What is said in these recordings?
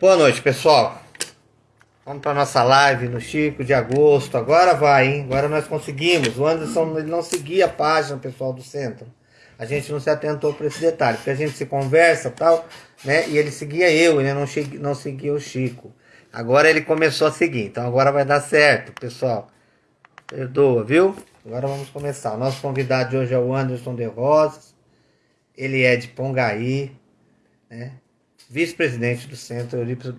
Boa noite, pessoal. Vamos para nossa live no Chico de agosto. Agora vai, hein? Agora nós conseguimos. O Anderson ele não seguia a página, pessoal do centro. A gente não se atentou para esse detalhe, porque a gente se conversa tal, né? E ele seguia eu, ele não, não seguia o Chico. Agora ele começou a seguir, então agora vai dar certo, pessoal. Perdoa, viu? Agora vamos começar. O nosso convidado de hoje é o Anderson de Rosas. Ele é de Pongaí, né? Vice-presidente do Centro Eurípides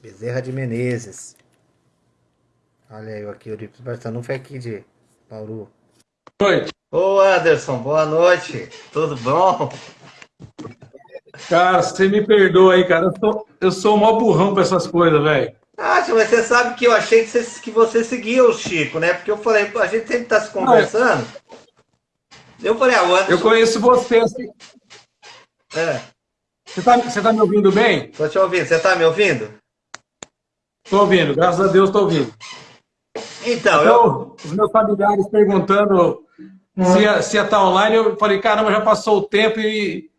Bezerra de Menezes. Olha aí, aqui, Eurípides Barçanufo é aqui de Bauru. Boa noite. Ô Anderson, boa noite. Tudo bom? Cara, você me perdoa aí, cara. Eu sou, eu sou o maior burrão pra essas coisas, velho. Ah, mas você sabe que eu achei que você, que você seguia o Chico, né? Porque eu falei, a gente sempre tá se conversando. eu... falei, ah, o Anderson... Eu conheço você, assim. É. Você tá, você tá me ouvindo bem? Tô te ouvindo. Você tá me ouvindo? Tô ouvindo, graças a Deus tô ouvindo. Então, então eu... Os meus familiares perguntando se ia, se ia estar tá online, eu falei, caramba, já passou o tempo e,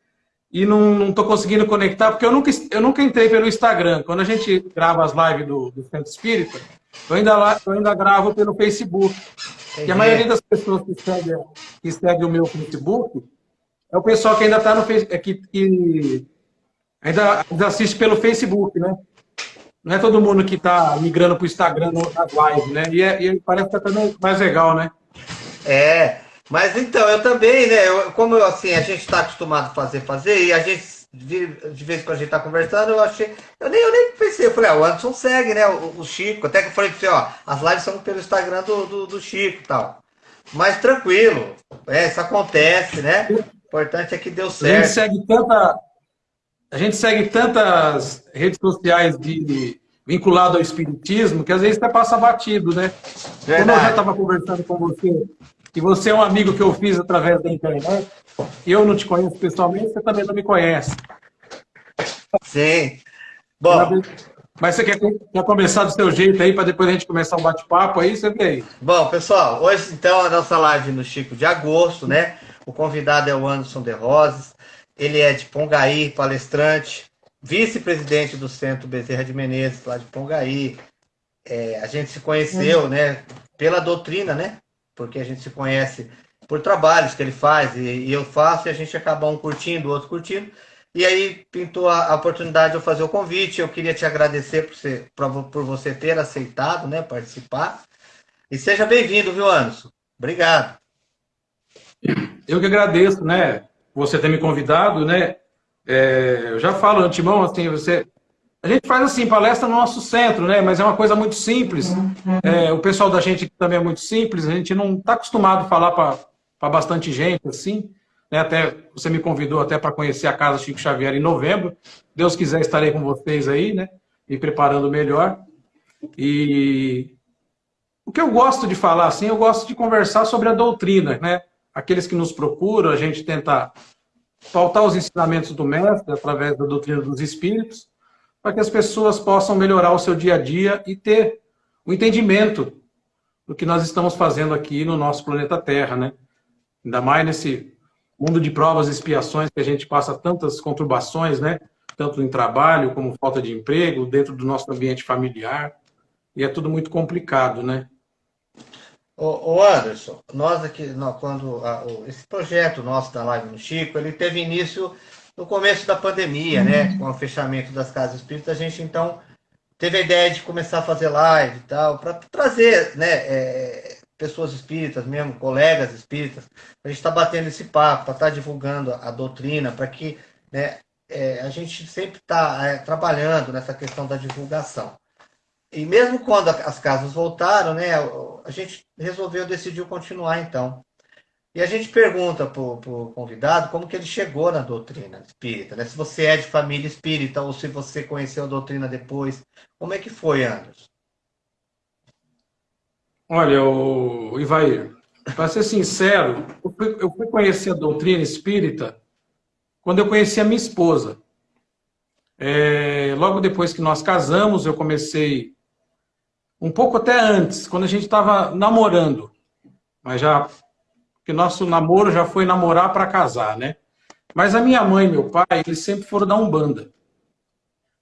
e não estou conseguindo conectar, porque eu nunca, eu nunca entrei pelo Instagram. Quando a gente grava as lives do, do Centro Espírita, eu ainda, eu ainda gravo pelo Facebook. Entendi. E a maioria das pessoas que seguem, que seguem o meu Facebook é o pessoal que ainda está no Facebook, é que, que ainda, ainda assiste pelo Facebook, né? Não é todo mundo que está migrando para o Instagram nas lives, né? E, é, e parece que está mais legal, né? É, mas então, eu também, né? Eu, como eu, assim, a gente está acostumado a fazer, fazer, e a gente, de, de vez em quando a gente está conversando, eu achei. Eu nem, eu nem pensei, eu falei, ah, o Anderson segue, né? O, o Chico. Até que eu falei pra você, ó, as lives são pelo Instagram do, do, do Chico e tal. Mas tranquilo, é, isso acontece, né? O importante é que deu certo. A gente segue tanta. A gente segue tantas redes sociais de, vinculado ao espiritismo que às vezes até passa batido, né? Verdade. Como eu já estava conversando com você que você é um amigo que eu fiz através da internet, e eu não te conheço pessoalmente, você também não me conhece. Sim. Bom. Mas você quer, quer começar do seu jeito aí, para depois a gente começar um bate-papo aí? Você vê aí. Bom, pessoal, hoje então a nossa live no Chico de agosto, né? O convidado é o Anderson de Roses. Ele é de Pongaí, palestrante, vice-presidente do Centro Bezerra de Menezes, lá de Pongaí. É, a gente se conheceu, uhum. né? Pela doutrina, né? porque a gente se conhece por trabalhos que ele faz e, e eu faço, e a gente acaba um curtindo, o outro curtindo. E aí pintou a, a, oportunidade de eu fazer o convite. Eu queria te agradecer por, ser, por, por você ter aceitado né, participar. E seja bem-vindo, viu, Anderson? Obrigado. Eu que agradeço, né? Você ter me convidado, né? É, eu já falo antemão, assim, você a gente faz assim, palestra no nosso centro, né? Mas é uma coisa muito simples. É, o pessoal da gente também é muito simples, a gente não está acostumado a falar para bastante gente, assim. Né? Até você me convidou até para conhecer a Casa Chico Xavier em novembro. Deus quiser, estarei com vocês aí, né? Me preparando melhor. E o que eu gosto de falar, assim, eu gosto de conversar sobre a doutrina, né? Aqueles que nos procuram, a gente tenta faltar os ensinamentos do mestre através da doutrina dos espíritos para que as pessoas possam melhorar o seu dia a dia e ter o entendimento do que nós estamos fazendo aqui no nosso planeta Terra, né? Ainda mais nesse mundo de provas e expiações que a gente passa tantas conturbações, né? Tanto em trabalho como falta de emprego, dentro do nosso ambiente familiar. E é tudo muito complicado, né? Ô, Anderson, nós aqui, quando a, esse projeto nosso da Live no Chico, ele teve início no começo da pandemia, né, uhum. com o fechamento das casas espíritas, a gente então teve a ideia de começar a fazer live e tal, para trazer, né, é, pessoas espíritas mesmo, colegas espíritas, a gente está batendo esse papo, para estar tá divulgando a, a doutrina, para que né, é, a gente sempre está é, trabalhando nessa questão da divulgação. E mesmo quando as casas voltaram, né, a gente resolveu, decidiu continuar então. E a gente pergunta para o convidado como que ele chegou na doutrina espírita, né? Se você é de família espírita ou se você conheceu a doutrina depois. Como é que foi, Anderson? Olha, o Ivair, para ser sincero, eu fui, conhecer a doutrina espírita quando eu conheci a minha esposa. É, logo depois que nós casamos, eu comecei um pouco até antes, quando a gente estava namorando, mas já que nosso namoro já foi namorar para casar, né? Mas a minha mãe e meu pai, eles sempre foram da Umbanda.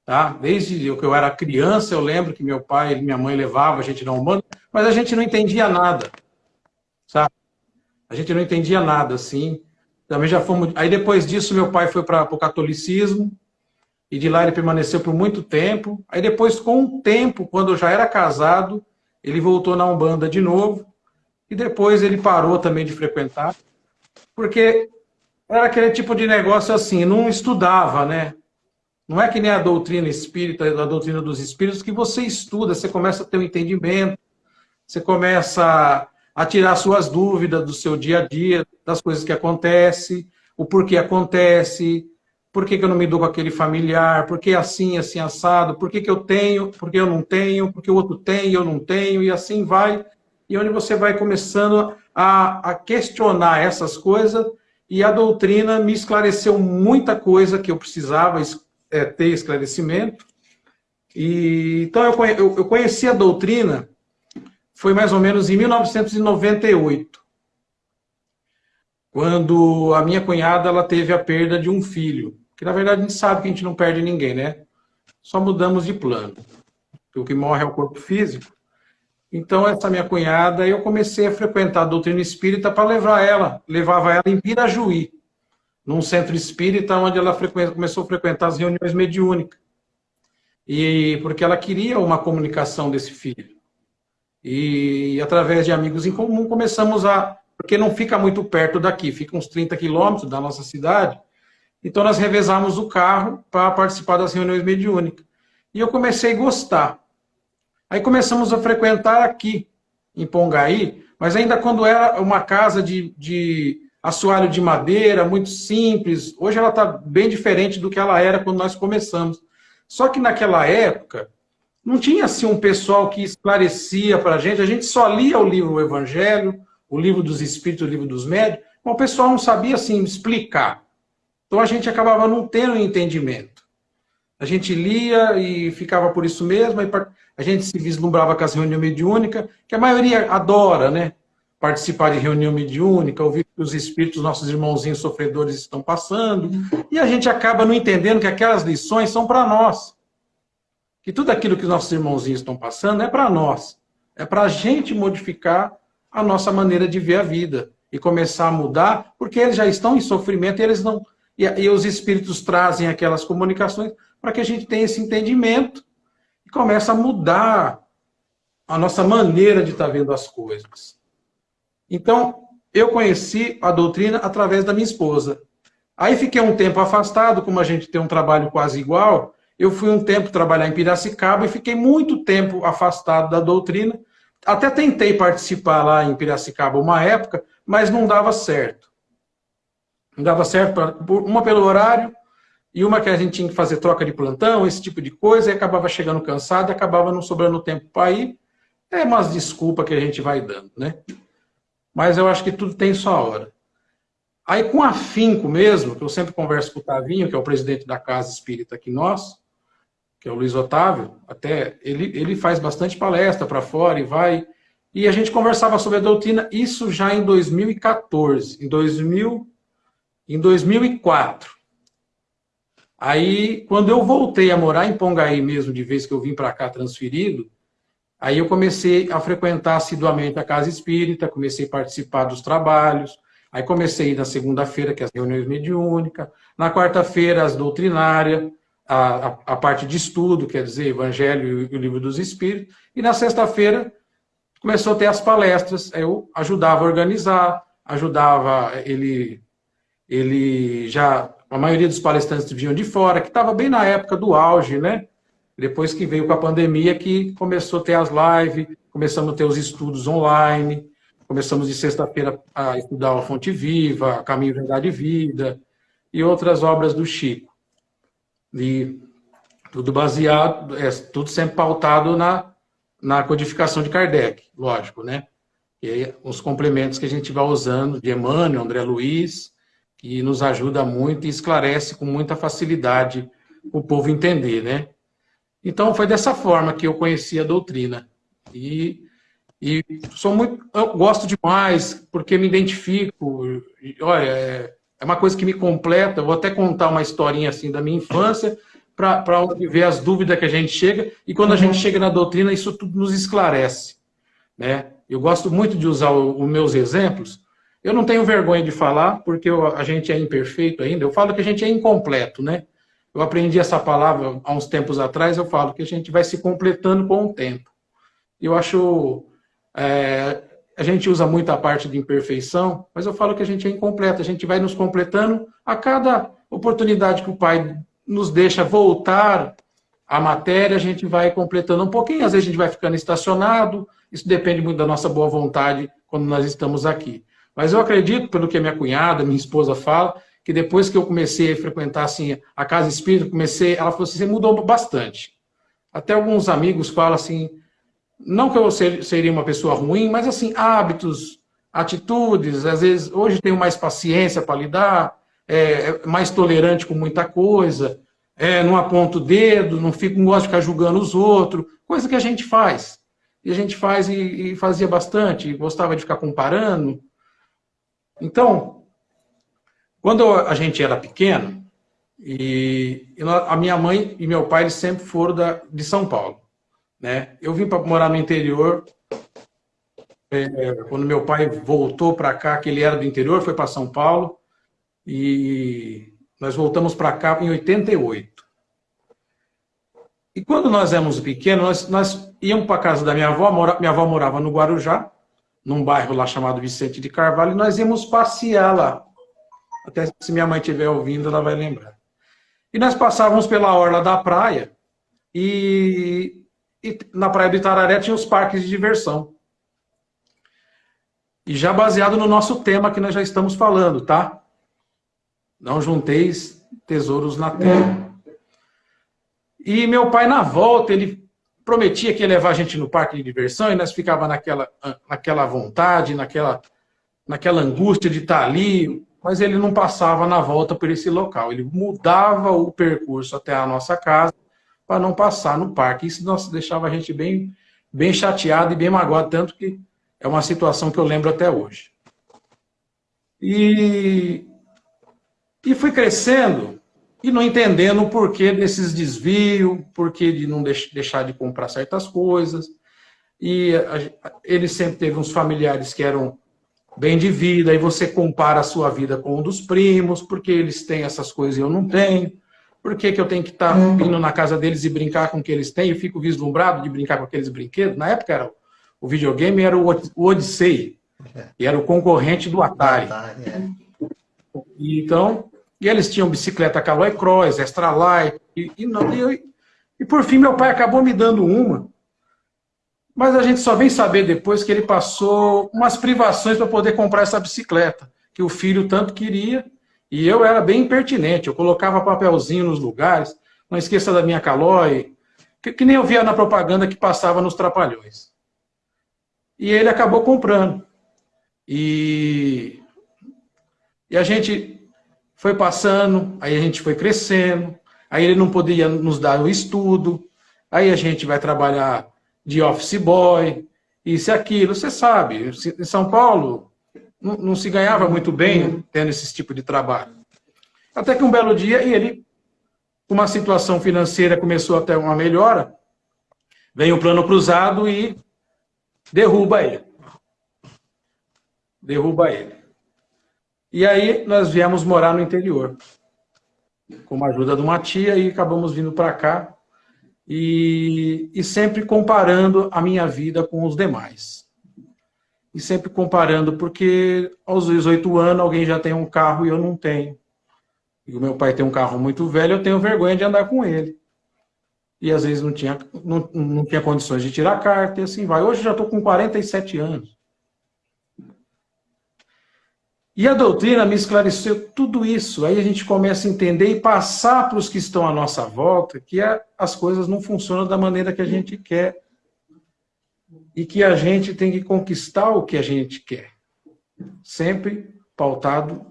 Tá? Desde que eu era criança, eu lembro que meu pai e minha mãe levavam a gente na Umbanda, mas a gente não entendia nada, sabe? A gente não entendia nada, assim. Também já fomos... Aí depois disso, meu pai foi para o catolicismo, e de lá ele permaneceu por muito tempo. Aí depois, com o tempo, quando eu já era casado, ele voltou na Umbanda de novo, e depois ele parou também de frequentar, porque era aquele tipo de negócio assim, não estudava, né? Não é que nem a doutrina espírita, a doutrina dos espíritos, que você estuda, você começa a ter um entendimento, você começa a tirar suas dúvidas do seu dia a dia, das coisas que acontecem, o porquê acontece, por que, que eu não me dou com aquele familiar, por que assim, assim, assado, por que, que eu tenho, por que eu não tenho, por que o outro tem e eu não tenho, e assim vai. E onde você vai começando a, a questionar essas coisas, e a doutrina me esclareceu muita coisa que eu precisava é, ter esclarecimento. E, então, eu, eu, eu conheci a doutrina, foi mais ou menos em 1998 quando a minha cunhada ela teve a perda de um filho. Que na verdade a gente sabe que a gente não perde ninguém, né? Só mudamos de plano. O que morre é o corpo físico. Então, essa minha cunhada, eu comecei a frequentar a doutrina espírita para levar ela, levava ela em Pirajuí, num centro espírita, onde ela começou a frequentar as reuniões mediúnicas. E porque ela queria uma comunicação desse filho. E através de amigos em comum começamos a porque não fica muito perto daqui, fica uns 30 quilômetros da nossa cidade. Então nós revezamos o carro para participar das reuniões mediúnicas. E eu comecei a gostar. Aí começamos a frequentar aqui, em Pongaí, mas ainda quando era uma casa de, de assoalho de madeira, muito simples. Hoje ela está bem diferente do que ela era quando nós começamos. Só que naquela época, não tinha assim um pessoal que esclarecia para a gente, a gente só lia o livro o Evangelho, o livro dos espíritos, o livro dos médios, o pessoal não sabia assim explicar. Então a gente acabava não tendo entendimento. A gente lia e ficava por isso mesmo, a gente se vislumbrava com as reuniões mediúnicas, que a maioria adora, né? Participar de reunião mediúnica, ouvir que os espíritos, nossos irmãozinhos sofredores estão passando, e a gente acaba não entendendo que aquelas lições são para nós. Que tudo aquilo que os nossos irmãozinhos estão passando é para nós. É para a gente modificar a nossa maneira de ver a vida e começar a mudar, porque eles já estão em sofrimento e eles não e, e os espíritos trazem aquelas comunicações para que a gente tenha esse entendimento e comece a mudar a nossa maneira de estar vendo as coisas. Então, eu conheci a doutrina através da minha esposa. Aí fiquei um tempo afastado, como a gente tem um trabalho quase igual, eu fui um tempo trabalhar em Piracicaba e fiquei muito tempo afastado da doutrina, até tentei participar lá em Piracicaba uma época, mas não dava certo. Não dava certo, pra, uma pelo horário, e uma que a gente tinha que fazer troca de plantão, esse tipo de coisa, e acabava chegando cansado, e acabava não sobrando tempo para ir. É umas desculpas que a gente vai dando, né? Mas eu acho que tudo tem sua hora. Aí, com afinco mesmo, que eu sempre converso com o Tavinho, que é o presidente da Casa Espírita aqui nós, que é o Luiz Otávio, até ele, ele faz bastante palestra para fora e vai. E a gente conversava sobre a doutrina, isso já em 2014, em, 2000, em 2004. Aí, quando eu voltei a morar em Pongaí mesmo, de vez que eu vim para cá transferido, aí eu comecei a frequentar assiduamente a Casa Espírita, comecei a participar dos trabalhos, aí comecei na segunda-feira, que é as reuniões mediúnicas, na quarta-feira, as doutrinárias, a, a, a, parte de estudo, quer dizer, Evangelho e o Livro dos Espíritos, e na sexta-feira começou a ter as palestras, eu ajudava a organizar, ajudava ele, ele já, a maioria dos palestrantes vinham de fora, que estava bem na época do auge, né? Depois que veio com a pandemia, que começou a ter as lives, começamos a ter os estudos online, começamos de sexta-feira a estudar a Fonte Viva, Caminho, Verdade e Vida, e outras obras do Chico. E tudo baseado, é, tudo sempre pautado na, na codificação de Kardec, lógico, né? E aí, os complementos que a gente vai usando de Emmanuel, André Luiz, que nos ajuda muito e esclarece com muita facilidade o povo entender, né? Então, foi dessa forma que eu conheci a doutrina. E, e sou muito, eu gosto demais, porque me identifico. Olha, é, é uma coisa que me completa. Eu vou até contar uma historinha assim da minha infância, para ver as dúvidas que a gente chega, e quando a gente chega na doutrina, isso tudo nos esclarece. Né? Eu gosto muito de usar os meus exemplos, eu não tenho vergonha de falar, porque eu, a gente é imperfeito ainda, eu falo que a gente é incompleto, né? Eu aprendi essa palavra há uns tempos atrás, eu falo que a gente vai se completando com o tempo. Eu acho... É, a gente usa muito a parte de imperfeição, mas eu falo que a gente é incompleto, a gente vai nos completando a cada oportunidade que o Pai nos deixa voltar à matéria, a gente vai completando um pouquinho, às vezes a gente vai ficando estacionado, isso depende muito da nossa boa vontade quando nós estamos aqui. Mas eu acredito, pelo que a minha cunhada, minha esposa fala, que depois que eu comecei a frequentar assim, a casa espírita, comecei, ela falou assim, você mudou bastante. Até alguns amigos falam assim, não que eu seria uma pessoa ruim, mas assim, hábitos, atitudes, às vezes, hoje tenho mais paciência para lidar, é, é, mais tolerante com muita coisa, é, não aponto o dedo, não fico, não gosto de ficar julgando os outros, coisa que a gente faz. E a gente faz e, e fazia bastante, gostava de ficar comparando. Então, quando a gente era pequeno, e, e a minha mãe e meu pai eles sempre foram da, de São Paulo. Né? Eu vim para morar no interior, é, quando meu pai voltou para cá, que ele era do interior, foi para São Paulo, e nós voltamos para cá em 88. E quando nós éramos pequenos, nós, nós íamos para a casa da minha avó, mora, minha avó morava no Guarujá, num bairro lá chamado Vicente de Carvalho, e nós íamos passear lá. Até se minha mãe estiver ouvindo, ela vai lembrar. E nós passávamos pela orla da praia, e, e na praia do Itararé tinha os parques de diversão. E já baseado no nosso tema que nós já estamos falando, tá? Não junteis tesouros na terra. E meu pai, na volta, ele prometia que ia levar a gente no parque de diversão e nós ficava naquela, naquela vontade, naquela, naquela angústia de estar ali, mas ele não passava na volta por esse local. Ele mudava o percurso até a nossa casa para não passar no parque. Isso nossa, deixava a gente bem, bem chateado e bem magoado, tanto que é uma situação que eu lembro até hoje. E e fui crescendo e não entendendo o porquê desses desvios, porquê de não deixar de comprar certas coisas. E ele sempre teve uns familiares que eram bem de vida, e você compara a sua vida com um dos primos, porque eles têm essas coisas e eu não tenho. Por que, que eu tenho que estar tá indo na casa deles e brincar com o que eles têm? Eu fico vislumbrado de brincar com aqueles brinquedos. Na época, era, o videogame era o Odyssey, e era o concorrente do Atari. É. Então, e eles tinham bicicleta Caloi Cross, Extra Light, e, e, não, e, e por fim meu pai acabou me dando uma. Mas a gente só vem saber depois que ele passou umas privações para poder comprar essa bicicleta, que o filho tanto queria, e eu era bem impertinente, eu colocava papelzinho nos lugares, não esqueça da minha Caloi, que, que nem eu via na propaganda que passava nos trapalhões. E ele acabou comprando. E, e a gente foi passando, aí a gente foi crescendo, aí ele não podia nos dar o estudo, aí a gente vai trabalhar de office boy, isso e aquilo, você sabe, em São Paulo não, não se ganhava muito bem tendo esse tipo de trabalho. Até que um belo dia, ele, uma situação financeira começou a ter uma melhora, vem o plano cruzado e derruba ele. Derruba ele. E aí nós viemos morar no interior, com a ajuda de uma tia, e acabamos vindo para cá, e, e sempre comparando a minha vida com os demais. E sempre comparando, porque aos 18 anos alguém já tem um carro e eu não tenho. E o meu pai tem um carro muito velho, eu tenho vergonha de andar com ele. E às vezes não tinha, não, não tinha condições de tirar carta e assim vai. Hoje já estou com 47 anos. E a doutrina me esclareceu tudo isso. Aí a gente começa a entender e passar para os que estão à nossa volta que as coisas não funcionam da maneira que a gente quer. E que a gente tem que conquistar o que a gente quer. Sempre pautado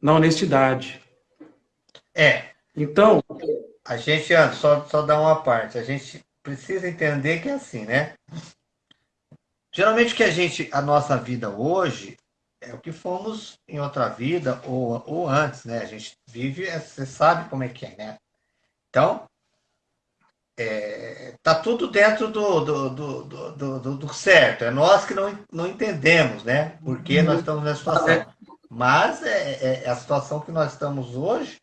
na honestidade. É. Então. A gente, só, só dar uma parte, a gente precisa entender que é assim, né? Geralmente que a gente, a nossa vida hoje, é o que fomos em outra vida ou, ou antes, né? A gente vive, é, você sabe como é que é, né? Então, é, tá tudo dentro do, do, do, do, certo. É nós que não, não entendemos, né? Porque nós estamos nessa situação. Mas é, é, é, a situação que nós estamos hoje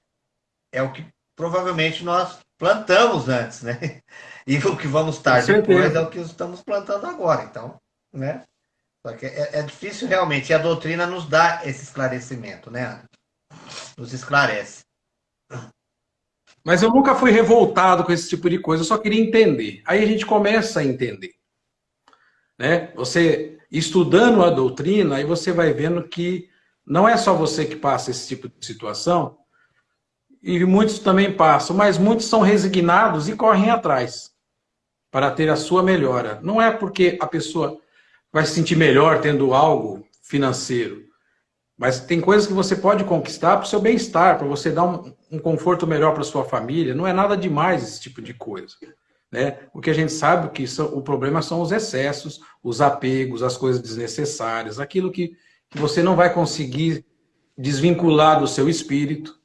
é o que provavelmente nós plantamos antes, né? E o que vamos estar depois é o que estamos plantando agora. Então, né? Só que é, é difícil realmente. E a doutrina nos dá esse esclarecimento, né? Nos esclarece. Mas eu nunca fui revoltado com esse tipo de coisa, eu só queria entender. Aí a gente começa a entender. Né? Você estudando a doutrina, aí você vai vendo que não é só você que passa esse tipo de situação, e muitos também passam, mas muitos são resignados e correm atrás para ter a sua melhora. Não é porque a pessoa vai se sentir melhor tendo algo financeiro, mas tem coisas que você pode conquistar para o seu bem-estar, para você dar um, um conforto melhor para sua família. Não é nada demais esse tipo de coisa. Né? O que a gente sabe que são, o problema são os excessos, os apegos, as coisas desnecessárias, aquilo que, que você não vai conseguir desvincular do seu espírito,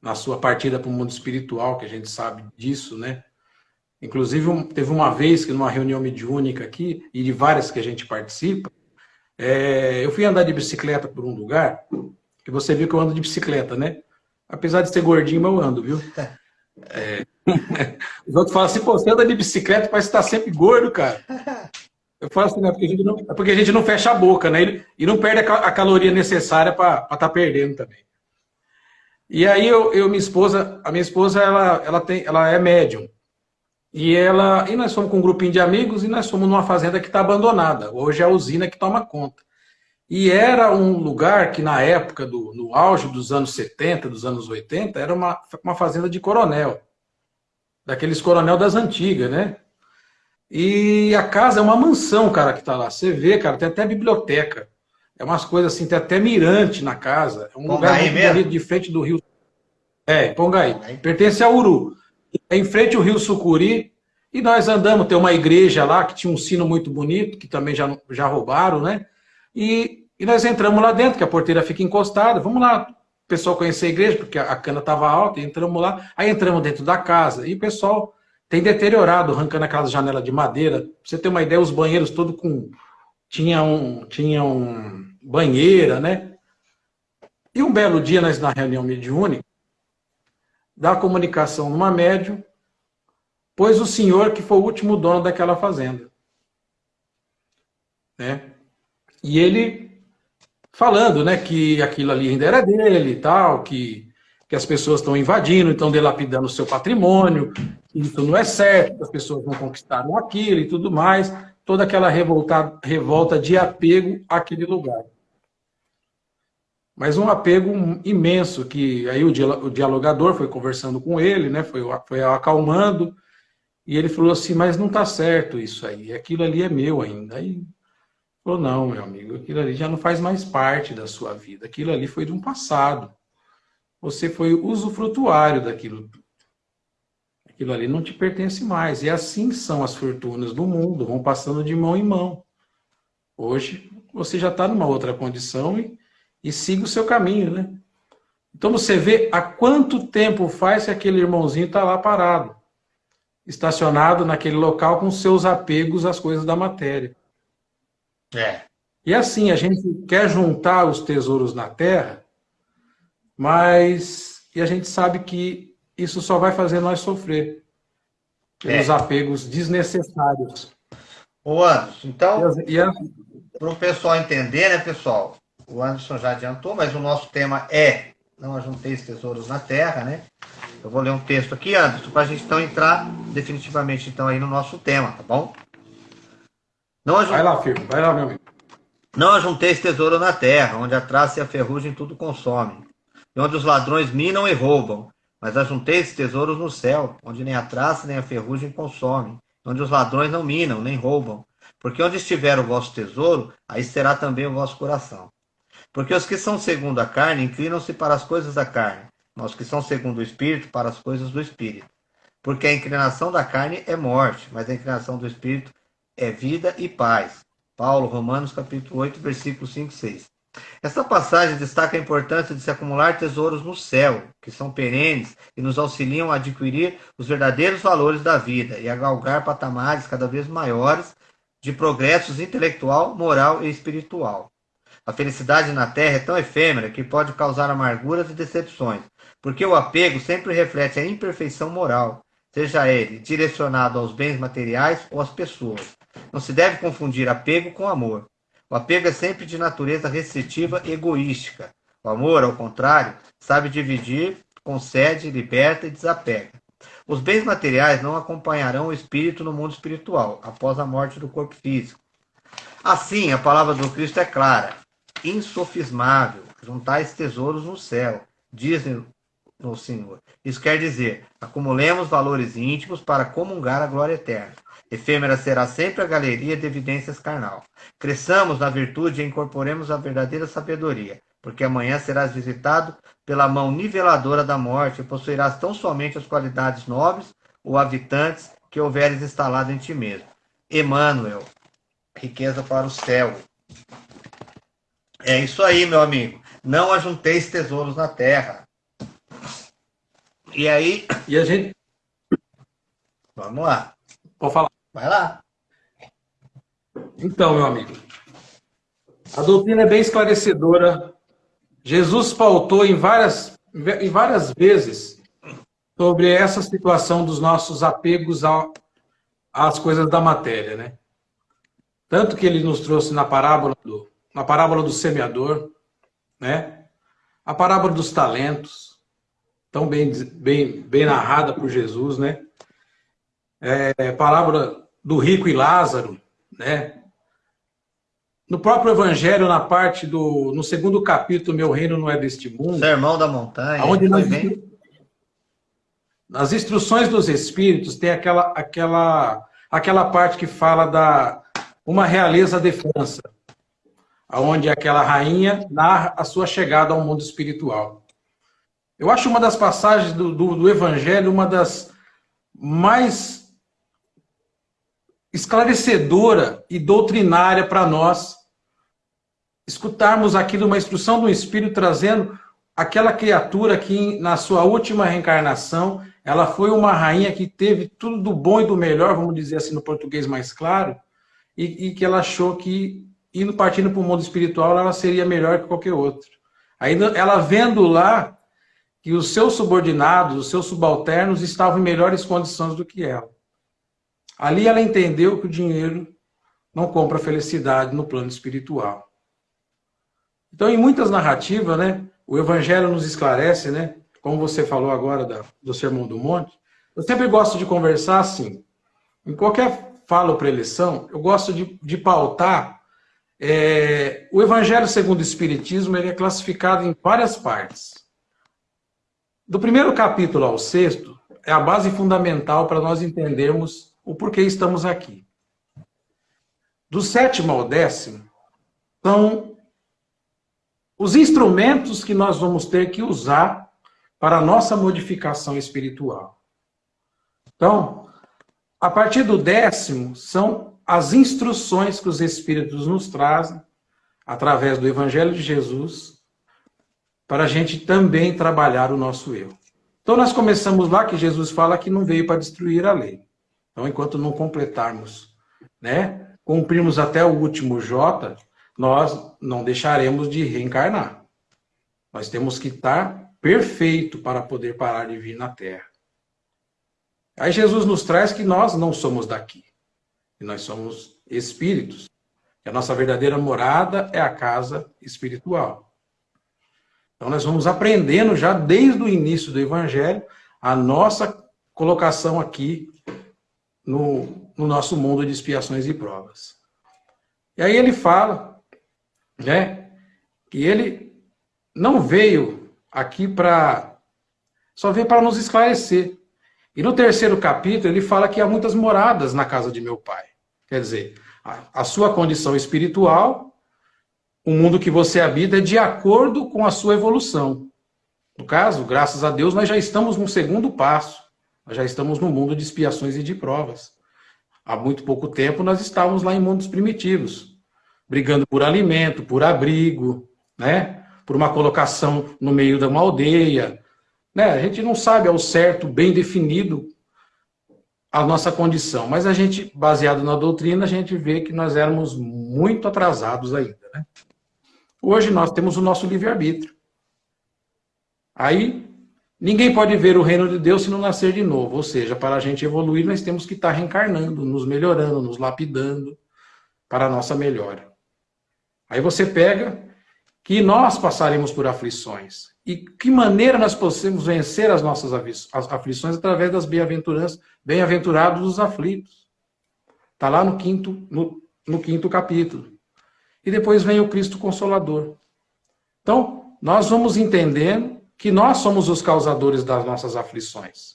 na sua partida para o mundo espiritual, que a gente sabe disso, né? Inclusive, teve uma vez que numa reunião mediúnica aqui, e de várias que a gente participa, é, eu fui andar de bicicleta por um lugar, que você viu que eu ando de bicicleta, né? Apesar de ser gordinho, mas eu ando, viu? É, os outros falam assim, pô, você anda de bicicleta, parece que tá sempre gordo, cara. Eu falo assim, né? Porque a gente não, é porque a gente não fecha a boca, né? E, não perde a, a caloria necessária para estar tá perdendo também. E aí eu, eu, minha esposa, a minha esposa, ela, ela, tem, ela é médium. E, ela, e nós fomos com um grupinho de amigos e nós fomos numa fazenda que está abandonada. Hoje é a usina que toma conta. E era um lugar que, na época, do, no auge dos anos 70, dos anos 80, era uma, uma fazenda de coronel. Daqueles coronel das antigas, né? E a casa é uma mansão, cara, que está lá. Você vê, cara, tem até biblioteca. É umas coisas assim, tem até mirante na casa. É um Pongaí lugar muito de frente do rio. É, Pongaí. Pongaí. Pertence a Uru. É em frente ao rio Sucuri, e nós andamos, tem uma igreja lá que tinha um sino muito bonito, que também já, já roubaram, né? E, e nós entramos lá dentro, que a porteira fica encostada. Vamos lá, o pessoal conhecer a igreja, porque a cana estava alta, entramos lá. Aí entramos dentro da casa, e o pessoal tem deteriorado, arrancando aquelas janelas de madeira. Pra você ter uma ideia, os banheiros todos com... Tinha um, tinha um banheira, né? E um belo dia, nós na reunião mediúnica, da comunicação numa médium, pois o senhor que foi o último dono daquela fazenda. Né? E ele falando né, que aquilo ali ainda era dele e tal, que, que as pessoas estão invadindo, estão delapidando o seu patrimônio, que isso não é certo, que as pessoas não conquistaram aquilo e tudo mais, toda aquela revolta, revolta de apego àquele lugar mas um apego imenso, que aí o dialogador foi conversando com ele, né, foi, foi acalmando, e ele falou assim, mas não está certo isso aí, aquilo ali é meu ainda. Aí falou, não, meu amigo, aquilo ali já não faz mais parte da sua vida, aquilo ali foi de um passado. Você foi usufrutuário daquilo tudo. Aquilo ali não te pertence mais. E assim são as fortunas do mundo, vão passando de mão em mão. Hoje você já está numa outra condição e e siga o seu caminho, né? Então você vê há quanto tempo faz que aquele irmãozinho está lá parado, estacionado naquele local com seus apegos às coisas da matéria. É. E assim, a gente quer juntar os tesouros na terra, mas e a gente sabe que isso só vai fazer nós sofrer pelos é. apegos desnecessários. Ô Anderson, então, para o pessoal entender, né, pessoal? O Anderson já adiantou, mas o nosso tema é Não ajunteis tesouros na terra, né? Eu vou ler um texto aqui, Anderson, para a gente então entrar definitivamente então aí no nosso tema, tá bom? Não ajunt... Vai lá, firme, vai lá, meu amigo. Não ajunteis tesouro na terra, onde a traça e a ferrugem tudo consomem, e onde os ladrões minam e roubam, mas ajunteis tesouros no céu, onde nem a traça nem a ferrugem consomem, onde os ladrões não minam nem roubam, porque onde estiver o vosso tesouro, aí será também o vosso coração. Porque os que são segundo a carne inclinam-se para as coisas da carne, mas os que são segundo o Espírito para as coisas do Espírito. Porque a inclinação da carne é morte, mas a inclinação do Espírito é vida e paz. Paulo, Romanos capítulo 8, versículo 5 e 6. Essa passagem destaca a importância de se acumular tesouros no céu, que são perenes e nos auxiliam a adquirir os verdadeiros valores da vida e a galgar patamares cada vez maiores de progressos intelectual, moral e espiritual. A felicidade na terra é tão efêmera que pode causar amarguras e decepções, porque o apego sempre reflete a imperfeição moral, seja ele direcionado aos bens materiais ou às pessoas. Não se deve confundir apego com amor. O apego é sempre de natureza restritiva e egoística. O amor, ao contrário, sabe dividir, concede, liberta e desapega. Os bens materiais não acompanharão o espírito no mundo espiritual, após a morte do corpo físico. Assim, a palavra do Cristo é clara, insofismável, juntais tesouros no céu, dizem o Senhor. Isso quer dizer, acumulemos valores íntimos para comungar a glória eterna. Efêmera será sempre a galeria de evidências carnal. Cresçamos na virtude e incorporemos a verdadeira sabedoria, porque amanhã serás visitado pela mão niveladora da morte e possuirás tão somente as qualidades nobres ou habitantes que houveres instalado em ti mesmo. Emmanuel, riqueza para o céu. É isso aí, meu amigo. Não ajunteis tesouros na terra. E aí. E a gente. Vamos lá. Pode falar. Vai lá. Então, meu amigo, a doutrina é bem esclarecedora. Jesus pautou em várias, em várias vezes sobre essa situação dos nossos apegos ao, às coisas da matéria, né? Tanto que ele nos trouxe na parábola do, na parábola do semeador, né? A parábola dos talentos, tão bem, bem, bem narrada por Jesus, né? É, parábola do rico e Lázaro, né? No próprio Evangelho, na parte do, no segundo capítulo, meu reino não é deste mundo. Sermão da montanha. Onde nós, nas instruções dos Espíritos tem aquela, aquela, aquela parte que fala da uma realeza de França, onde aquela rainha narra a sua chegada ao mundo espiritual. Eu acho uma das passagens do, do, do Evangelho uma das mais esclarecedora e doutrinária para nós escutarmos aquilo, uma instrução do Espírito trazendo aquela criatura que na sua última reencarnação, ela foi uma rainha que teve tudo do bom e do melhor, vamos dizer assim no português mais claro, e, e que ela achou que indo partindo para o mundo espiritual, ela seria melhor que qualquer outro. Aí ela vendo lá que os seus subordinados, os seus subalternos estavam em melhores condições do que ela. Ali ela entendeu que o dinheiro não compra felicidade no plano espiritual. Então, em muitas narrativas, né, o Evangelho nos esclarece, né, como você falou agora da, do Sermão do Monte, eu sempre gosto de conversar assim. Em qualquer fala ou preleção, eu gosto de, de pautar. É, o Evangelho segundo o Espiritismo ele é classificado em várias partes. Do primeiro capítulo ao sexto, é a base fundamental para nós entendermos o porquê estamos aqui. Do sétimo ao décimo, são os instrumentos que nós vamos ter que usar para a nossa modificação espiritual. Então, a partir do décimo, são as instruções que os Espíritos nos trazem, através do Evangelho de Jesus, para a gente também trabalhar o nosso eu. Então, nós começamos lá que Jesus fala que não veio para destruir a lei. Então, enquanto não completarmos, né, cumprirmos até o último J, nós não deixaremos de reencarnar. Nós temos que estar perfeito para poder parar de vir na Terra. Aí Jesus nos traz que nós não somos daqui. Que nós somos espíritos. Que a nossa verdadeira morada é a casa espiritual. Então nós vamos aprendendo já desde o início do Evangelho a nossa colocação aqui no, no nosso mundo de expiações e provas. E aí ele fala, né, que ele não veio aqui para, só veio para nos esclarecer. E no terceiro capítulo ele fala que há muitas moradas na casa de meu pai. Quer dizer, a, a sua condição espiritual, o mundo que você habita é de acordo com a sua evolução. No caso, graças a Deus, nós já estamos no segundo passo. Nós já estamos no mundo de expiações e de provas. Há muito pouco tempo nós estávamos lá em mundos primitivos, brigando por alimento, por abrigo, né? Por uma colocação no meio de uma aldeia, né? A gente não sabe ao certo, bem definido, a nossa condição, mas a gente, baseado na doutrina, a gente vê que nós éramos muito atrasados ainda, né? Hoje nós temos o nosso livre-arbítrio. Aí, ninguém pode ver o reino de Deus se não nascer de novo. Ou seja, para a gente evoluir, nós temos que estar reencarnando, nos melhorando, nos lapidando para a nossa melhora. Aí você pega que nós passaremos por aflições. E que maneira nós podemos vencer as nossas aflições através das bem-aventuranças, bem-aventurados os aflitos. Está lá no quinto, no, no quinto capítulo. E depois vem o Cristo Consolador. Então, nós vamos entendendo que nós somos os causadores das nossas aflições.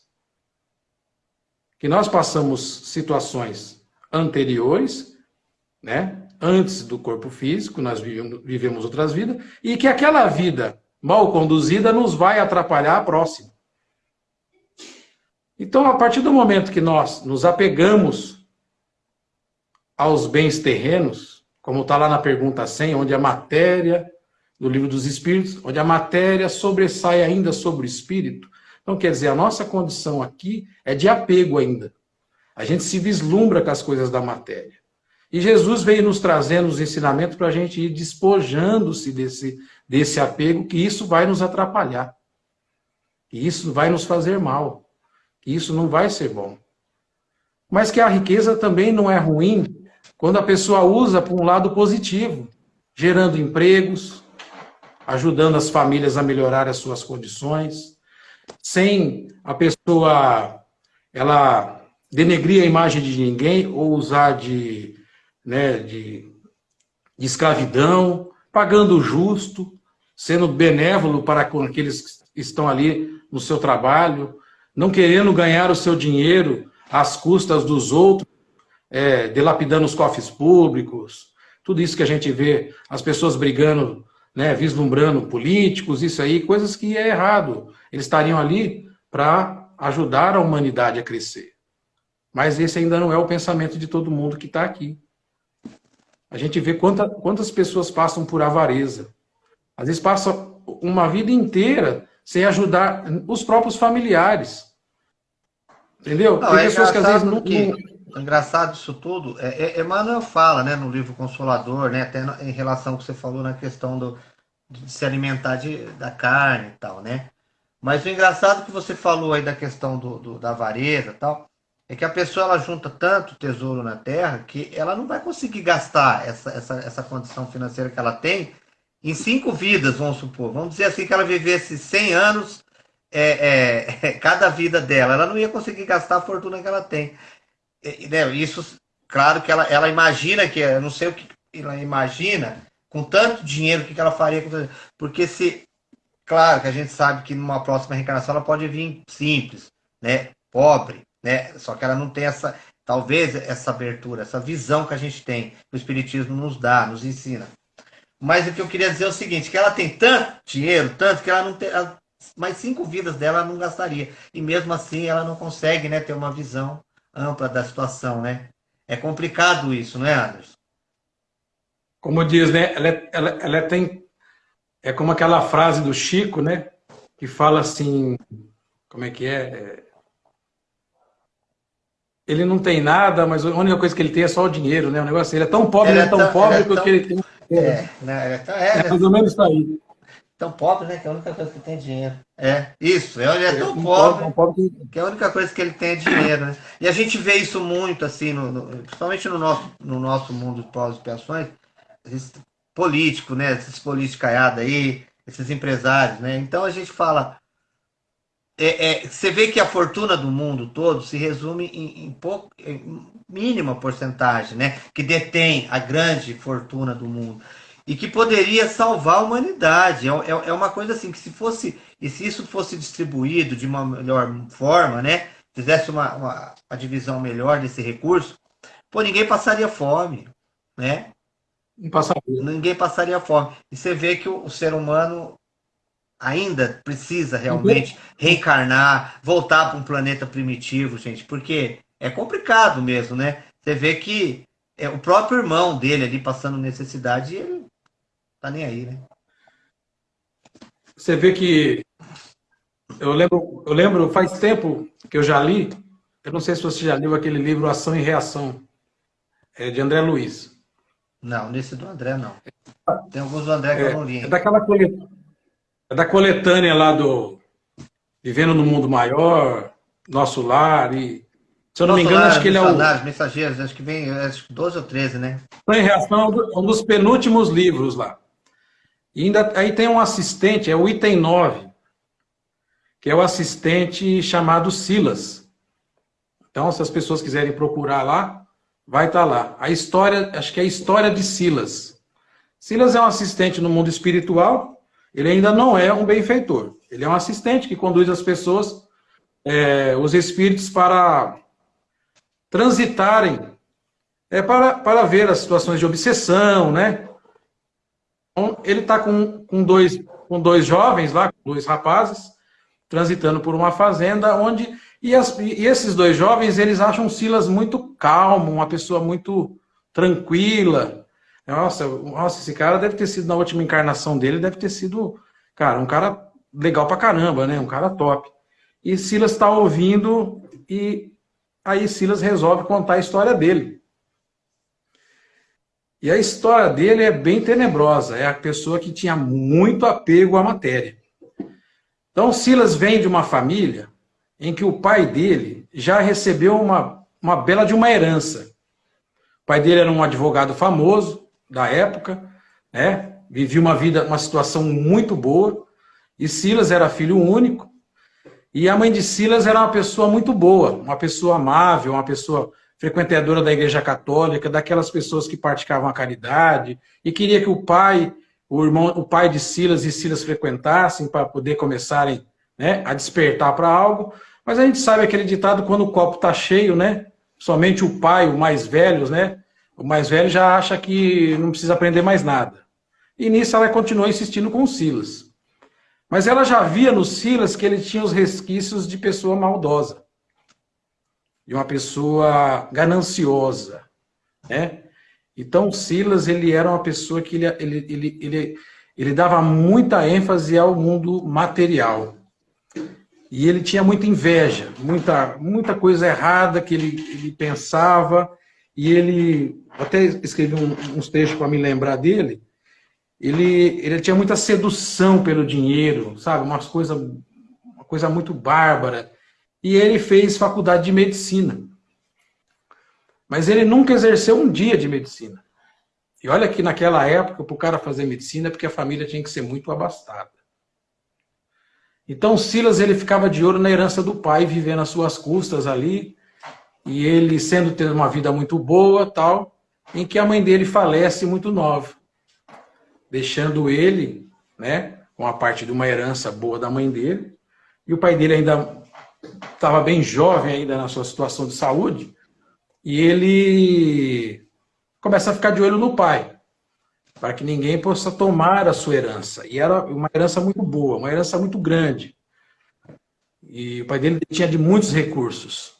Que nós passamos situações anteriores, né? Antes do corpo físico, nós vivemos, vivemos outras vidas, e que aquela vida mal conduzida nos vai atrapalhar a próxima. Então, a partir do momento que nós nos apegamos aos bens terrenos, como está lá na pergunta 100, onde a matéria, no livro dos Espíritos, onde a matéria sobressai ainda sobre o espírito. Então, quer dizer, a nossa condição aqui é de apego ainda. A gente se vislumbra com as coisas da matéria. E Jesus veio nos trazendo os ensinamentos para a gente ir despojando-se desse, desse apego, que isso vai nos atrapalhar. Que isso vai nos fazer mal. Que isso não vai ser bom. Mas que a riqueza também não é ruim quando a pessoa usa para um lado positivo, gerando empregos, ajudando as famílias a melhorar as suas condições, sem a pessoa ela denegrir a imagem de ninguém ou usar de, né, de, de escravidão, pagando justo, sendo benévolo para com aqueles que estão ali no seu trabalho, não querendo ganhar o seu dinheiro às custas dos outros, é, dilapidando os cofres públicos, tudo isso que a gente vê, as pessoas brigando, né, vislumbrando políticos, isso aí, coisas que é errado. Eles estariam ali para ajudar a humanidade a crescer. Mas esse ainda não é o pensamento de todo mundo que está aqui. A gente vê quanta, quantas pessoas passam por avareza. Às vezes passa uma vida inteira sem ajudar os próprios familiares. Entendeu? Não, Tem é pessoas que às vezes não, que engraçado isso tudo, é, é, Emmanuel fala, né, no livro Consolador, né, até em relação ao que você falou na questão do, de se alimentar de, da carne e tal, né? Mas o engraçado que você falou aí da questão do, do, da avareza e tal, é que a pessoa ela junta tanto tesouro na terra que ela não vai conseguir gastar essa, essa, essa condição financeira que ela tem em cinco vidas, vamos supor. Vamos dizer assim que ela vivesse 100 anos é, é, cada vida dela. Ela não ia conseguir gastar a fortuna que ela tem né, isso, claro que ela, ela imagina que, eu não sei o que ela imagina, com tanto dinheiro, o que ela faria, porque se, claro que a gente sabe que numa próxima reencarnação ela pode vir simples, né, pobre, né, só que ela não tem essa, talvez essa abertura, essa visão que a gente tem, que o Espiritismo nos dá, nos ensina. Mas o que eu queria dizer é o seguinte, que ela tem tanto dinheiro, tanto que ela não tem, mais cinco vidas dela ela não gastaria. E mesmo assim ela não consegue né, ter uma visão ampla da situação, né? É complicado isso, não é, Anderson? Como diz, né? Ela, é, ela, ela tem. É como aquela frase do Chico, né? Que fala assim. Como é que é? É ele não tem nada, mas a única coisa que ele tem é só o dinheiro, né? O negócio, ele é tão pobre, ele é, é tão, tão pobre que é tão... ele tem. É, né? é, é, é mais ou menos isso aí tão pobre, né? Que é a única coisa que tem dinheiro. É, isso. Ele é tão pobre, tão pobre que a única coisa que ele tem é dinheiro, né? E a gente vê isso muito, assim, no, no, principalmente no nosso, no nosso mundo de pós-expiações, político, né? Esses politicaiados aí, esses empresários, né? Então a gente fala... É, é, você vê que a fortuna do mundo todo se resume em, em, pouco, em mínima porcentagem, né? Que detém a grande fortuna do mundo e que poderia salvar a humanidade. É, é, é, uma coisa assim que se fosse e se isso fosse distribuído de uma melhor forma, né? Fizesse uma, uma, uma divisão melhor desse recurso, pô, ninguém passaria fome, né? Não passaria. Ninguém passaria fome. E você vê que o, o ser humano ainda precisa realmente reencarnar, voltar para um planeta primitivo, gente, porque é complicado mesmo, né? Você vê que é o próprio irmão dele ali passando necessidade, ele tá nem aí, né? você vê que eu lembro, eu lembro, faz tempo que eu já li, eu não sei se você já leu aquele livro Ação e Reação, é de André Luiz. Não, nesse do André não. Tem alguns do André que é, eu não li. É, daquela coletânea, é da coletânea lá do Vivendo no Mundo Maior, Nosso Lar e se eu não Nosso me engano, acho que ele é o. Mensageiros, acho que vem acho 12 ou 13, né? Ação e Reação é um dos penúltimos livros lá. E ainda, aí tem um assistente, é o item 9, que é o assistente chamado Silas. Então, se as pessoas quiserem procurar lá, vai estar tá lá. A história, acho que é a história de Silas. Silas é um assistente no mundo espiritual, ele ainda não é um benfeitor. Ele é um assistente que conduz as pessoas, é, os espíritos, para transitarem, é, para, para ver as situações de obsessão, né? Então, ele está com, com, dois, com dois jovens lá, dois rapazes, transitando por uma fazenda onde. E, as, e esses dois jovens, eles acham Silas muito calmo, uma pessoa muito tranquila. Nossa, nossa, esse cara deve ter sido, na última encarnação dele, deve ter sido, cara, um cara legal pra caramba, né? Um cara top. E Silas está ouvindo e aí Silas resolve contar a história dele. E a história dele é bem tenebrosa. É a pessoa que tinha muito apego à matéria. Então, Silas vem de uma família em que o pai dele já recebeu uma, uma bela de uma herança. O pai dele era um advogado famoso da época, né? vivia uma vida, uma situação muito boa, e Silas era filho único, e a mãe de Silas era uma pessoa muito boa, uma pessoa amável, uma pessoa frequentadora da igreja católica, daquelas pessoas que praticavam a caridade e queria que o pai, o irmão, o pai de Silas e Silas frequentassem para poder começarem né, a despertar para algo. Mas a gente sabe aquele ditado quando o copo está cheio, né? Somente o pai, o mais velho, né? O mais velho já acha que não precisa aprender mais nada. E nisso ela continuou insistindo com o Silas. Mas ela já via no Silas que ele tinha os resquícios de pessoa maldosa de uma pessoa gananciosa, né? Então, Silas, ele era uma pessoa que ele, ele, ele, ele, ele dava muita ênfase ao mundo material. E ele tinha muita inveja, muita, muita coisa errada que ele, ele pensava, e ele, até escrevi uns textos para me lembrar dele, ele, ele tinha muita sedução pelo dinheiro, sabe? Umas coisa, uma coisa muito bárbara e ele fez faculdade de medicina. Mas ele nunca exerceu um dia de medicina. E olha que naquela época, para o cara fazer medicina, porque a família tinha que ser muito abastada. Então Silas ele ficava de ouro na herança do pai, vivendo às suas custas ali, e ele sendo tendo uma vida muito boa, tal, em que a mãe dele falece muito nova, deixando ele, né, com a parte de uma herança boa da mãe dele, e o pai dele ainda estava bem jovem ainda na sua situação de saúde, e ele começa a ficar de olho no pai, para que ninguém possa tomar a sua herança. E era uma herança muito boa, uma herança muito grande. E o pai dele tinha de muitos recursos.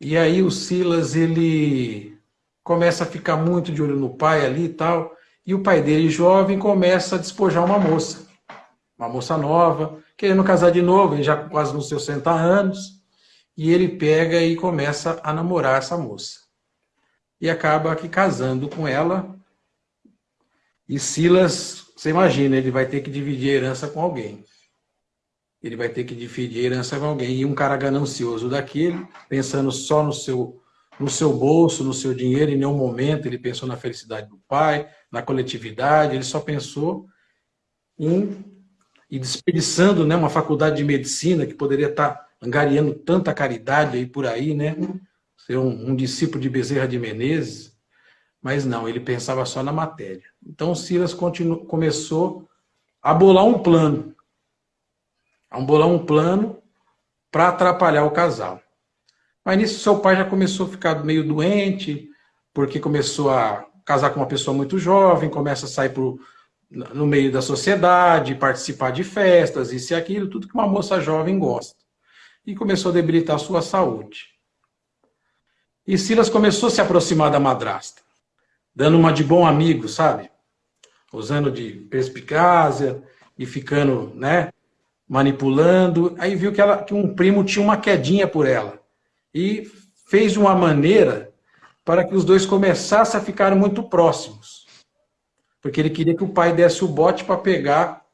E aí o Silas, ele começa a ficar muito de olho no pai ali e tal, e o pai dele, jovem, começa a despojar uma moça. Uma moça nova, querendo casar de novo, já quase nos seus 60 anos, e ele pega e começa a namorar essa moça. E acaba aqui casando com ela, e Silas, você imagina, ele vai ter que dividir a herança com alguém. Ele vai ter que dividir herança com alguém. E um cara ganancioso daquele, pensando só no seu, no seu bolso, no seu dinheiro, em nenhum momento ele pensou na felicidade do pai, na coletividade, ele só pensou em e desperdiçando né, uma faculdade de medicina que poderia estar angariando tanta caridade aí por aí, né? Ser um, um discípulo de Bezerra de Menezes. Mas não, ele pensava só na matéria. Então Silas continu, começou a bolar um plano. A bolar um plano para atrapalhar o casal. Mas nisso seu pai já começou a ficar meio doente, porque começou a casar com uma pessoa muito jovem, começa a sair por no meio da sociedade, participar de festas, isso e aquilo, tudo que uma moça jovem gosta. E começou a debilitar a sua saúde. E Silas começou a se aproximar da madrasta, dando uma de bom amigo, sabe? Usando de perspicácia, e ficando, né, manipulando. Aí viu que, ela, que um primo tinha uma quedinha por ela. E fez uma maneira para que os dois começassem a ficar muito próximos. Porque ele queria que o pai desse o bote para pegar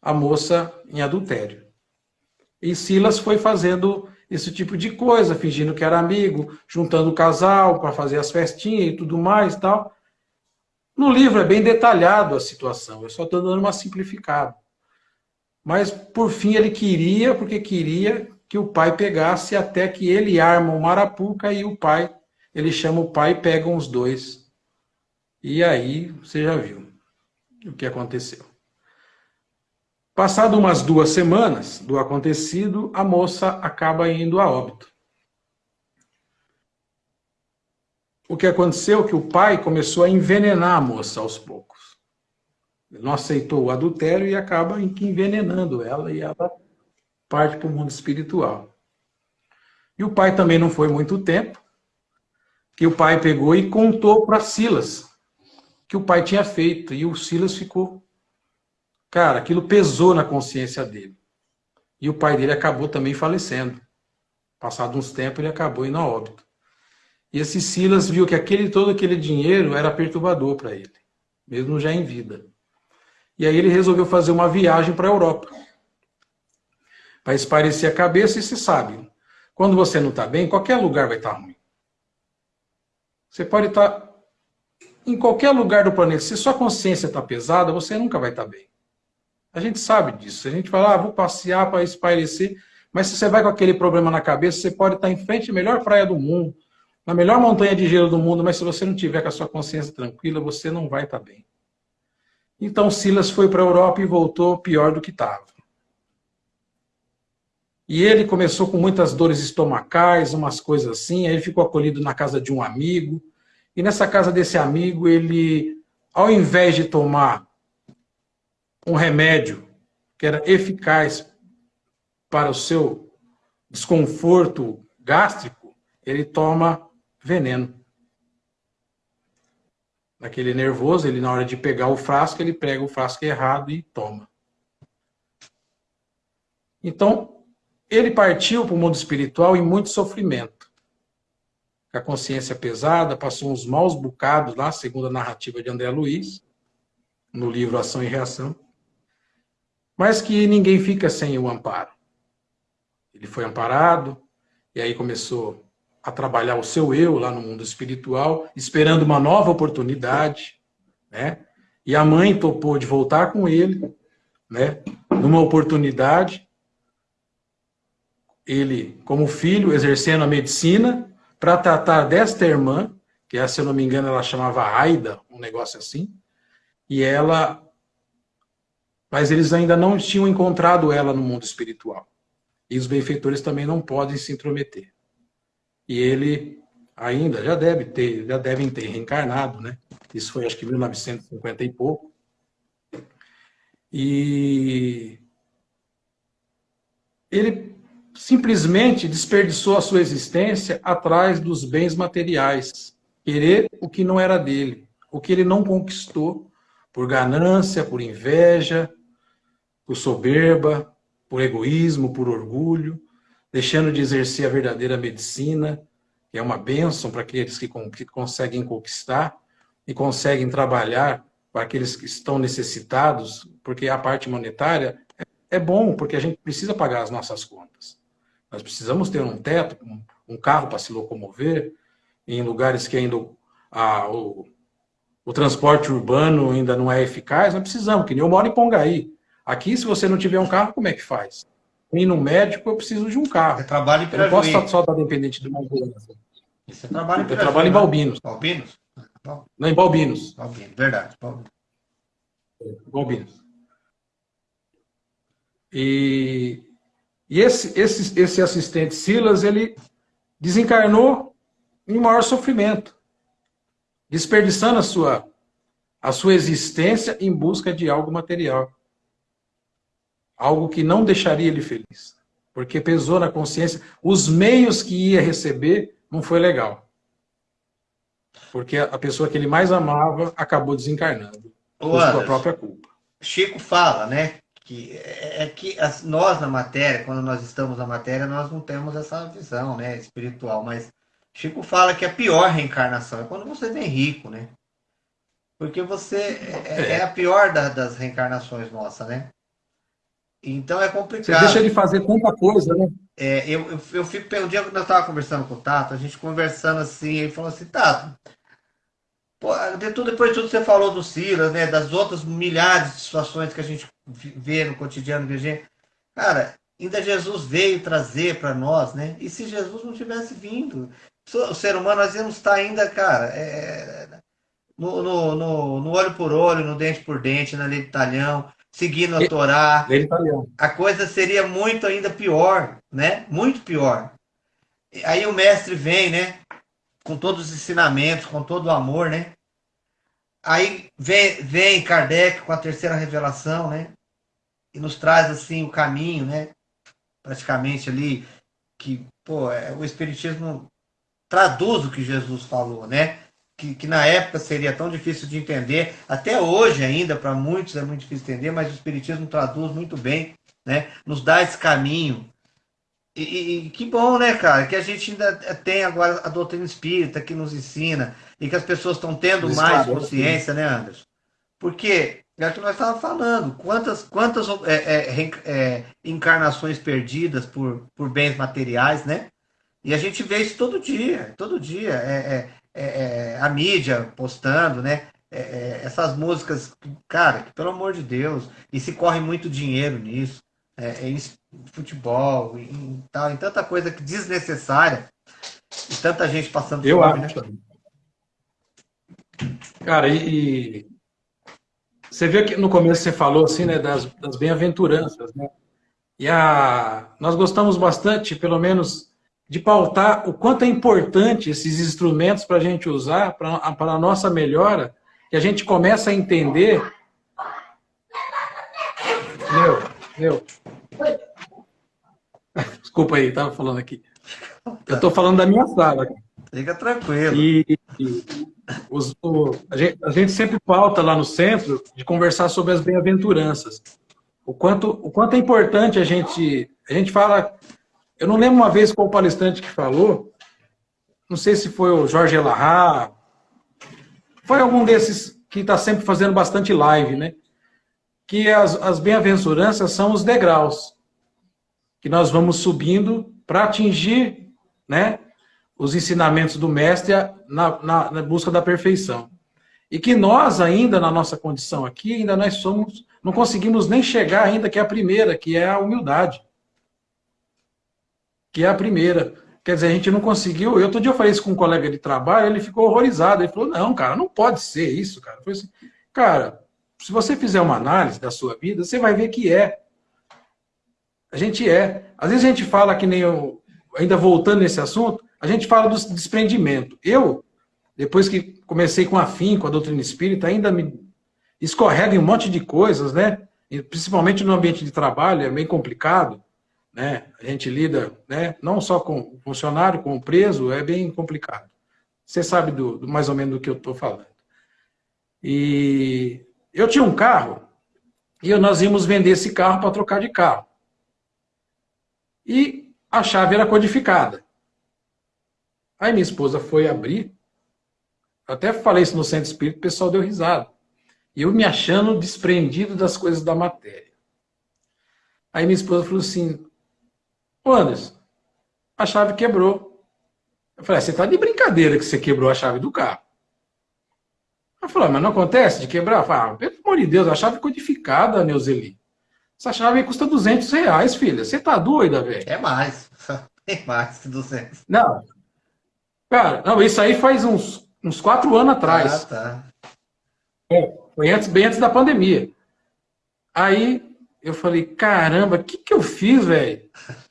a moça em adultério. E Silas foi fazendo esse tipo de coisa, fingindo que era amigo, juntando o casal para fazer as festinhas e tudo mais tal. No livro é bem detalhado a situação, eu só estou dando uma simplificada. Mas, por fim, ele queria, porque queria que o pai pegasse até que ele arma o marapuca e o pai, ele chama o pai e pegam os dois. E aí, você já viu o que aconteceu. Passado umas duas semanas do acontecido, a moça acaba indo a óbito. O que aconteceu é que o pai começou a envenenar a moça aos poucos. Não aceitou o adultério e acaba envenenando ela e ela parte para o mundo espiritual. E o pai também não foi muito tempo, que o pai pegou e contou para Silas que o pai tinha feito. E o Silas ficou Cara, aquilo pesou na consciência dele. E o pai dele acabou também falecendo. Passado uns tempos, ele acabou indo a óbito. E esse Silas viu que aquele todo aquele dinheiro era perturbador para ele, mesmo já em vida. E aí ele resolveu fazer uma viagem para a Europa. Para esparecer a cabeça, e se sabe, quando você não está bem, qualquer lugar vai estar tá ruim. Você pode estar tá em qualquer lugar do planeta. Se sua consciência está pesada, você nunca vai estar tá bem. A gente sabe disso. A gente fala, ah, vou passear para espairecer. Mas se você vai com aquele problema na cabeça, você pode estar em frente à melhor praia do mundo, na melhor montanha de gelo do mundo, mas se você não tiver com a sua consciência tranquila, você não vai estar bem. Então Silas foi para a Europa e voltou pior do que estava. E ele começou com muitas dores estomacais, umas coisas assim, aí ele ficou acolhido na casa de um amigo. E nessa casa desse amigo, ele, ao invés de tomar um remédio que era eficaz para o seu desconforto gástrico, ele toma veneno. Aquele nervoso, ele na hora de pegar o frasco, ele pega o frasco errado e toma. Então, ele partiu para o mundo espiritual em muito sofrimento. A consciência pesada, passou uns maus bocados lá, segundo a narrativa de André Luiz, no livro Ação e Reação mas que ninguém fica sem o amparo. Ele foi amparado, e aí começou a trabalhar o seu eu lá no mundo espiritual, esperando uma nova oportunidade, né? E a mãe topou de voltar com ele, né? Numa oportunidade, ele, como filho, exercendo a medicina, para tratar desta irmã, que se eu não me engano ela chamava Aida, um negócio assim, e ela mas eles ainda não tinham encontrado ela no mundo espiritual. E os benfeitores também não podem se intrometer. E ele ainda já deve ter, já devem ter reencarnado, né? Isso foi acho que 1950 e pouco. E ele simplesmente desperdiçou a sua existência atrás dos bens materiais, querer o que não era dele, o que ele não conquistou por ganância, por inveja, por soberba, por egoísmo, por orgulho, deixando de exercer a verdadeira medicina, que é uma bênção para aqueles que, conseguem conquistar e conseguem trabalhar para aqueles que estão necessitados, porque a parte monetária é, é bom, porque a gente precisa pagar as nossas contas. Nós precisamos ter um teto, um, um carro para se locomover, em lugares que ainda a, o, o transporte urbano ainda não é eficaz, nós precisamos, que nem eu moro em Pongaí. Aqui, se você não tiver um carro, como é que faz? Ir no médico, eu preciso de um carro. Você trabalha em Eu não posso estar só estar dependente de uma ambulância. Você trabalha em Eu trabalho em né? Balbinos. Balbinos? Não, em Balbinos. Balbinos, verdade. Balbinos. Balbinos. E, e esse, esse, esse assistente Silas, ele desencarnou em maior sofrimento, desperdiçando a sua, a sua existência em busca de algo material algo que não deixaria ele feliz, porque pesou na consciência, os meios que ia receber não foi legal. Porque a pessoa que ele mais amava acabou desencarnando, por sua própria culpa. Chico fala, né, que é, é que as, nós na matéria, quando nós estamos na matéria, nós não temos essa visão, né, espiritual, mas Chico fala que a pior reencarnação é quando você vem rico, né? Porque você é, é a pior da, das reencarnações nossa, né? Então é complicado. Você deixa ele fazer tanta coisa, né? É, eu, eu, eu fico, um dia que nós estávamos conversando com o Tato, a gente conversando assim, ele falou assim, Tato, pô, de tudo, depois de tudo você falou do Silas, né? Das outras milhares de situações que a gente vê no cotidiano gente. Cara, ainda Jesus veio trazer para nós, né? E se Jesus não tivesse vindo, o ser humano nós íamos estar ainda, cara, é, no, no, no, no, olho por olho, no dente por dente, na lei de talhão, seguindo a Torá. A coisa seria muito ainda pior, né? Muito pior. Aí o mestre vem, né? Com todos os ensinamentos, com todo o amor, né? Aí vem, vem Kardec com a terceira revelação, né? E nos traz assim o caminho, né? Praticamente ali que, pô, é, o espiritismo traduz o que Jesus falou, né? Que, que na época seria tão difícil de entender, até hoje ainda, para muitos é muito difícil entender, mas o Espiritismo traduz muito bem, né? nos dá esse caminho. E, e, que bom, né, cara, que a gente ainda tem agora a doutrina espírita que nos ensina e que as pessoas estão tendo mais consciência, né, Anderson? Porque é o que nós estávamos falando, quantas, quantas é, é, é, encarnações perdidas por, por bens materiais, né? E a gente vê isso todo dia, todo dia. É, é, é, é a mídia postando, né? É, é, essas músicas, cara, que, pelo amor de Deus, e se corre muito dinheiro nisso, em futebol, em, tal, em tanta coisa que desnecessária, e tanta gente passando Eu fome, acho. Né? Cara, e, e, você viu que no começo você falou assim, né, das, das bem-aventuranças, né? E a, nós gostamos bastante, pelo menos de pautar o quanto é importante esses instrumentos para a gente usar para a nossa melhora, que a gente começa a entender. Meu, meu. Desculpa aí, estava falando aqui. Eu estou falando da minha sala. Fica tranquilo. E, e os, o, a, gente, a, gente, sempre pauta lá no centro de conversar sobre as bem-aventuranças. O quanto, o quanto é importante a gente... A gente fala eu não lembro uma vez qual palestrante que falou, não sei se foi o Jorge Elahá, foi algum desses que está sempre fazendo bastante live, né? Que as, as bem-aventuranças são os degraus que nós vamos subindo para atingir né, os ensinamentos do mestre na, na, na, busca da perfeição. E que nós ainda, na nossa condição aqui, ainda nós somos, não conseguimos nem chegar ainda, que é a primeira, que é a humildade que é a primeira. Quer dizer, a gente não conseguiu. Eu outro dia eu falei isso com um colega de trabalho, ele ficou horrorizado. Ele falou: não, cara, não pode ser isso, cara. Eu falei assim, cara, se você fizer uma análise da sua vida, você vai ver que é. A gente é. Às vezes a gente fala que nem eu, ainda voltando nesse assunto, a gente fala do desprendimento. Eu, depois que comecei com a FIM, com a doutrina espírita, ainda me escorrega em um monte de coisas, né? principalmente no ambiente de trabalho, é bem complicado né? A gente lida, né? Não só com o funcionário, com o preso, é bem complicado. Você sabe do, do mais ou menos do que eu estou falando. E eu tinha um carro e nós íamos vender esse carro para trocar de carro. E a chave era codificada. Aí minha esposa foi abrir, até falei isso no centro espírita, o pessoal deu risada. E eu me achando desprendido das coisas da matéria. Aí minha esposa falou assim, Ô Anderson, a chave quebrou. Eu falei, ah, você está de brincadeira que você quebrou a chave do carro. Ela falou, ah, mas não acontece de quebrar? Eu falei, ah, pelo amor de Deus, a chave codificada, Neuzeli. Essa chave custa 200 reais, filha. Você tá doida, velho? É mais. É mais que 200. Não. Cara, não, isso aí faz uns, uns quatro anos atrás. Ah, tá. É, foi antes, bem antes da pandemia. Aí eu falei, caramba, o que, que eu fiz, velho?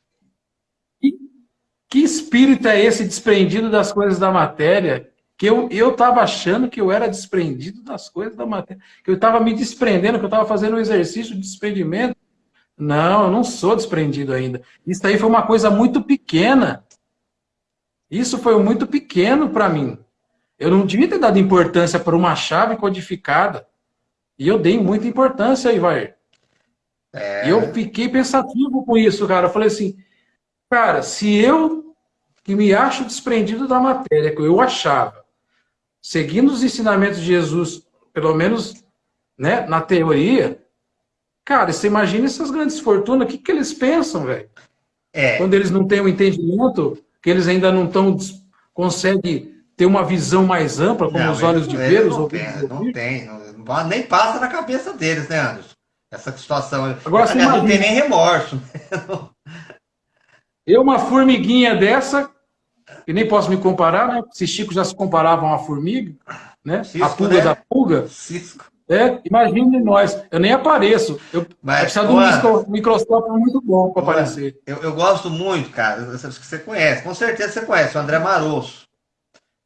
Que espírito é esse desprendido das coisas da matéria? Que eu estava achando que eu era desprendido das coisas da matéria. Que eu estava me desprendendo, que eu estava fazendo um exercício de desprendimento. Não, eu não sou desprendido ainda. Isso aí foi uma coisa muito pequena. Isso foi muito pequeno para mim. Eu não devia ter dado importância para uma chave codificada. E eu dei muita importância, Ivair. É. E eu fiquei pensativo com isso, cara. Eu falei assim, cara, se eu que me acho desprendido da matéria, que eu achava, seguindo os ensinamentos de Jesus, pelo menos né, na teoria, cara, você imagina essas grandes fortunas, o que, que eles pensam, velho? É. Quando eles não têm o um entendimento, que eles ainda não estão conseguem ter uma visão mais ampla, como não, os olhos de ver, os ouvidos Não tem, não, nem passa na cabeça deles, né, Anderson? Essa situação. Agora, você não tem nem remorso. Eu, uma formiguinha dessa, e nem posso me comparar, né? Se Chico já se comparava a uma formiga, né? Cisco, a pulga né? da pulga. Cisco. É, imagine nós. Eu nem apareço. Eu preciso de um microscópio muito bom para aparecer. Eu, eu, gosto muito, cara. que você conhece. Com certeza você conhece, o André Marosso.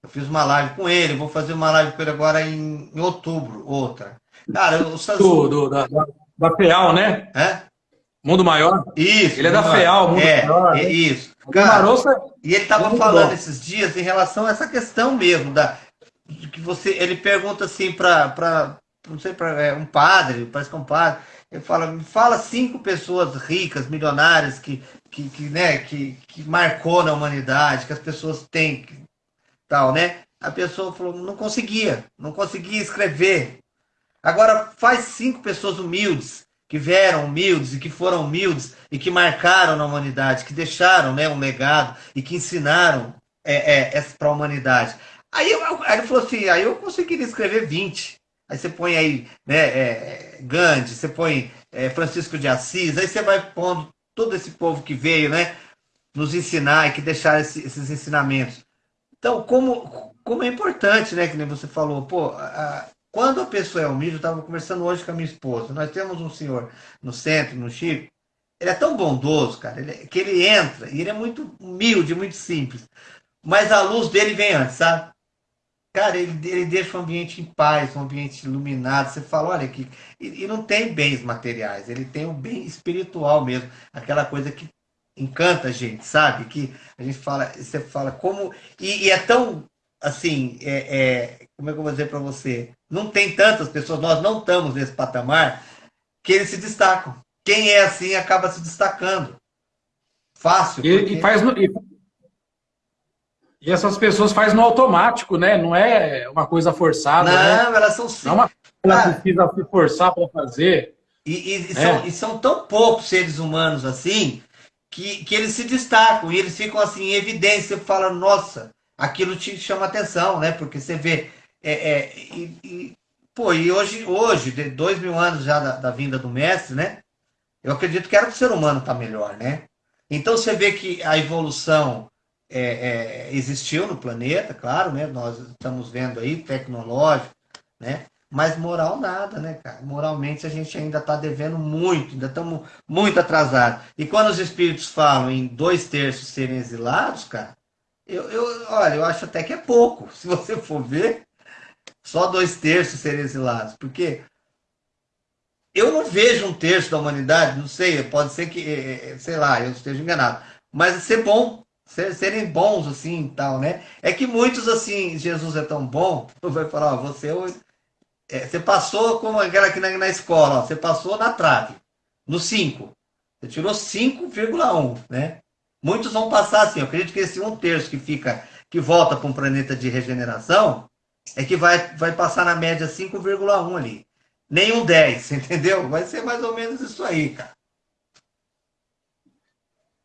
Eu fiz uma live com ele, vou fazer uma live com ele agora em, em outubro, outra. Cara, o Samsung... do, da, da, da FEAL, né? É? Mundo Maior? Isso. Ele é da FEAL, Mundo é, Maior. É, né? isso. É... E ele estava falando bom. esses dias em relação a essa questão mesmo, da, que você, ele pergunta assim para não sei, para é, um padre, parece que é um padre, ele fala, me fala cinco pessoas ricas, milionárias, que, que, que, né, que, que marcou na humanidade, que as pessoas têm, tal, né? A pessoa falou, não conseguia, não conseguia escrever. Agora faz cinco pessoas humildes, que vieram humildes e que foram humildes e que marcaram na humanidade, que deixaram né, um legado e que ensinaram é, é, para a humanidade. Aí, eu, aí ele falou assim, aí eu conseguiria escrever 20. Aí você põe aí né, é, Gandhi, você põe é, Francisco de Assis, aí você vai pondo todo esse povo que veio, né? Nos ensinar e que deixaram esse, esses ensinamentos. Então, como, como é importante, né? Que nem você falou, pô, quando a pessoa é humilde, eu estava conversando hoje com a minha esposa, nós temos um senhor no centro, no Chico, ele é tão bondoso, cara, ele, que ele entra, e ele é muito humilde, muito simples, mas a luz dele vem antes, sabe? Cara, ele, ele deixa o ambiente em paz, um ambiente iluminado. Você fala, olha aqui. E, e, não tem bens materiais, ele tem o bem espiritual mesmo. Aquela coisa que encanta a gente, sabe? Que a gente fala, você fala como. E, e é tão assim, é, é, como é que eu vou dizer para você? Não tem tantas pessoas, nós não estamos nesse patamar que eles se destacam. Quem é assim acaba se destacando. Fácil. E, porque... e faz no, e e essas pessoas fazem no automático, né? Não é uma coisa forçada. Não, né? elas são sim. Não é uma coisa que precisa se forçar para fazer. E, e, e, é. são, e, são, tão poucos seres humanos assim que, que eles se destacam e eles ficam assim em evidência. Você fala, nossa, aquilo te chama atenção, né? Porque você vê. É, é, e, pô, e hoje, hoje, de dois mil anos já da, da vinda do mestre, né? Eu acredito que era o ser humano estar tá melhor, né? Então você vê que a evolução é, é, existiu no planeta, claro, né? Nós estamos vendo aí, tecnológico, né? Mas moral nada, né, cara? Moralmente a gente ainda está devendo muito, ainda estamos muito atrasados. E quando os espíritos falam em dois terços serem exilados, cara, eu, eu, olha, eu acho até que é pouco. Se você for ver, só dois terços serem exilados. Porque eu não vejo um terço da humanidade, não sei, pode ser que, é, é, sei lá, eu esteja enganado. Mas ser bom serem bons assim e tal, né? É que muitos assim, Jesus é tão bom, vai falar, ó, você é, você passou como aquela aqui na, na escola, ó, você passou na trave, no 5. Você tirou 5,1, né? Muitos vão passar assim, eu acredito que esse um terço que fica, que volta para um planeta de regeneração, é que vai, vai passar na média 5,1 ali. Nem um 10, entendeu? Vai ser mais ou menos isso aí, cara.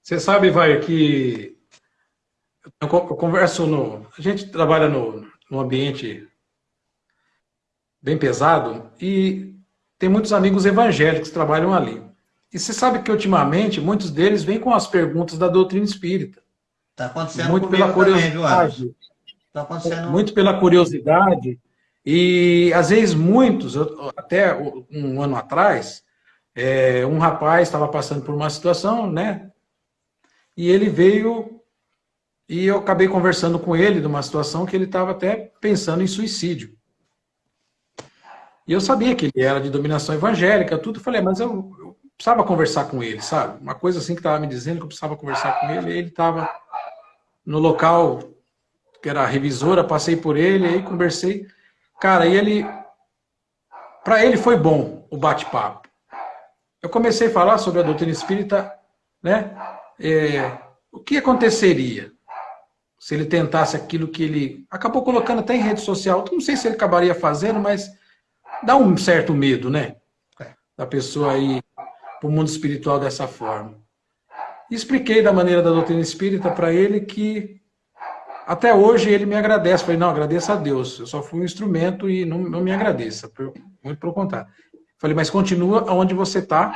Você sabe, vai, que eu converso no. A gente trabalha no, no ambiente bem pesado e tem muitos amigos evangélicos que trabalham ali. E você sabe que ultimamente muitos deles vêm com as perguntas da doutrina espírita. Está acontecendo muito pela curiosidade. Também, tá. Muito pela curiosidade. E às vezes muitos, até um ano atrás, é, um rapaz estava passando por uma situação, né? E ele veio e eu acabei conversando com ele de uma situação que ele estava até pensando em suicídio. E eu sabia que ele era de dominação evangélica, tudo. Eu falei, mas eu, eu precisava conversar com ele, sabe? Uma coisa assim que estava me dizendo que eu precisava conversar com ele. E ele estava no local que era a revisora, passei por ele, aí conversei. Cara, e ele. Para ele foi bom o bate-papo. eu comecei a falar sobre a doutrina espírita, né? É, o que aconteceria se ele tentasse aquilo que ele acabou colocando até em rede social? Não sei se ele acabaria fazendo, mas dá um certo medo, né? É. Da pessoa ir para o mundo espiritual dessa forma. Expliquei da maneira da doutrina espírita para ele que até hoje ele me agradece. Falei, não, agradeça a Deus. Eu só fui um instrumento e não, não me agradeça. Muito pelo contrário. Falei, mas continua onde você está.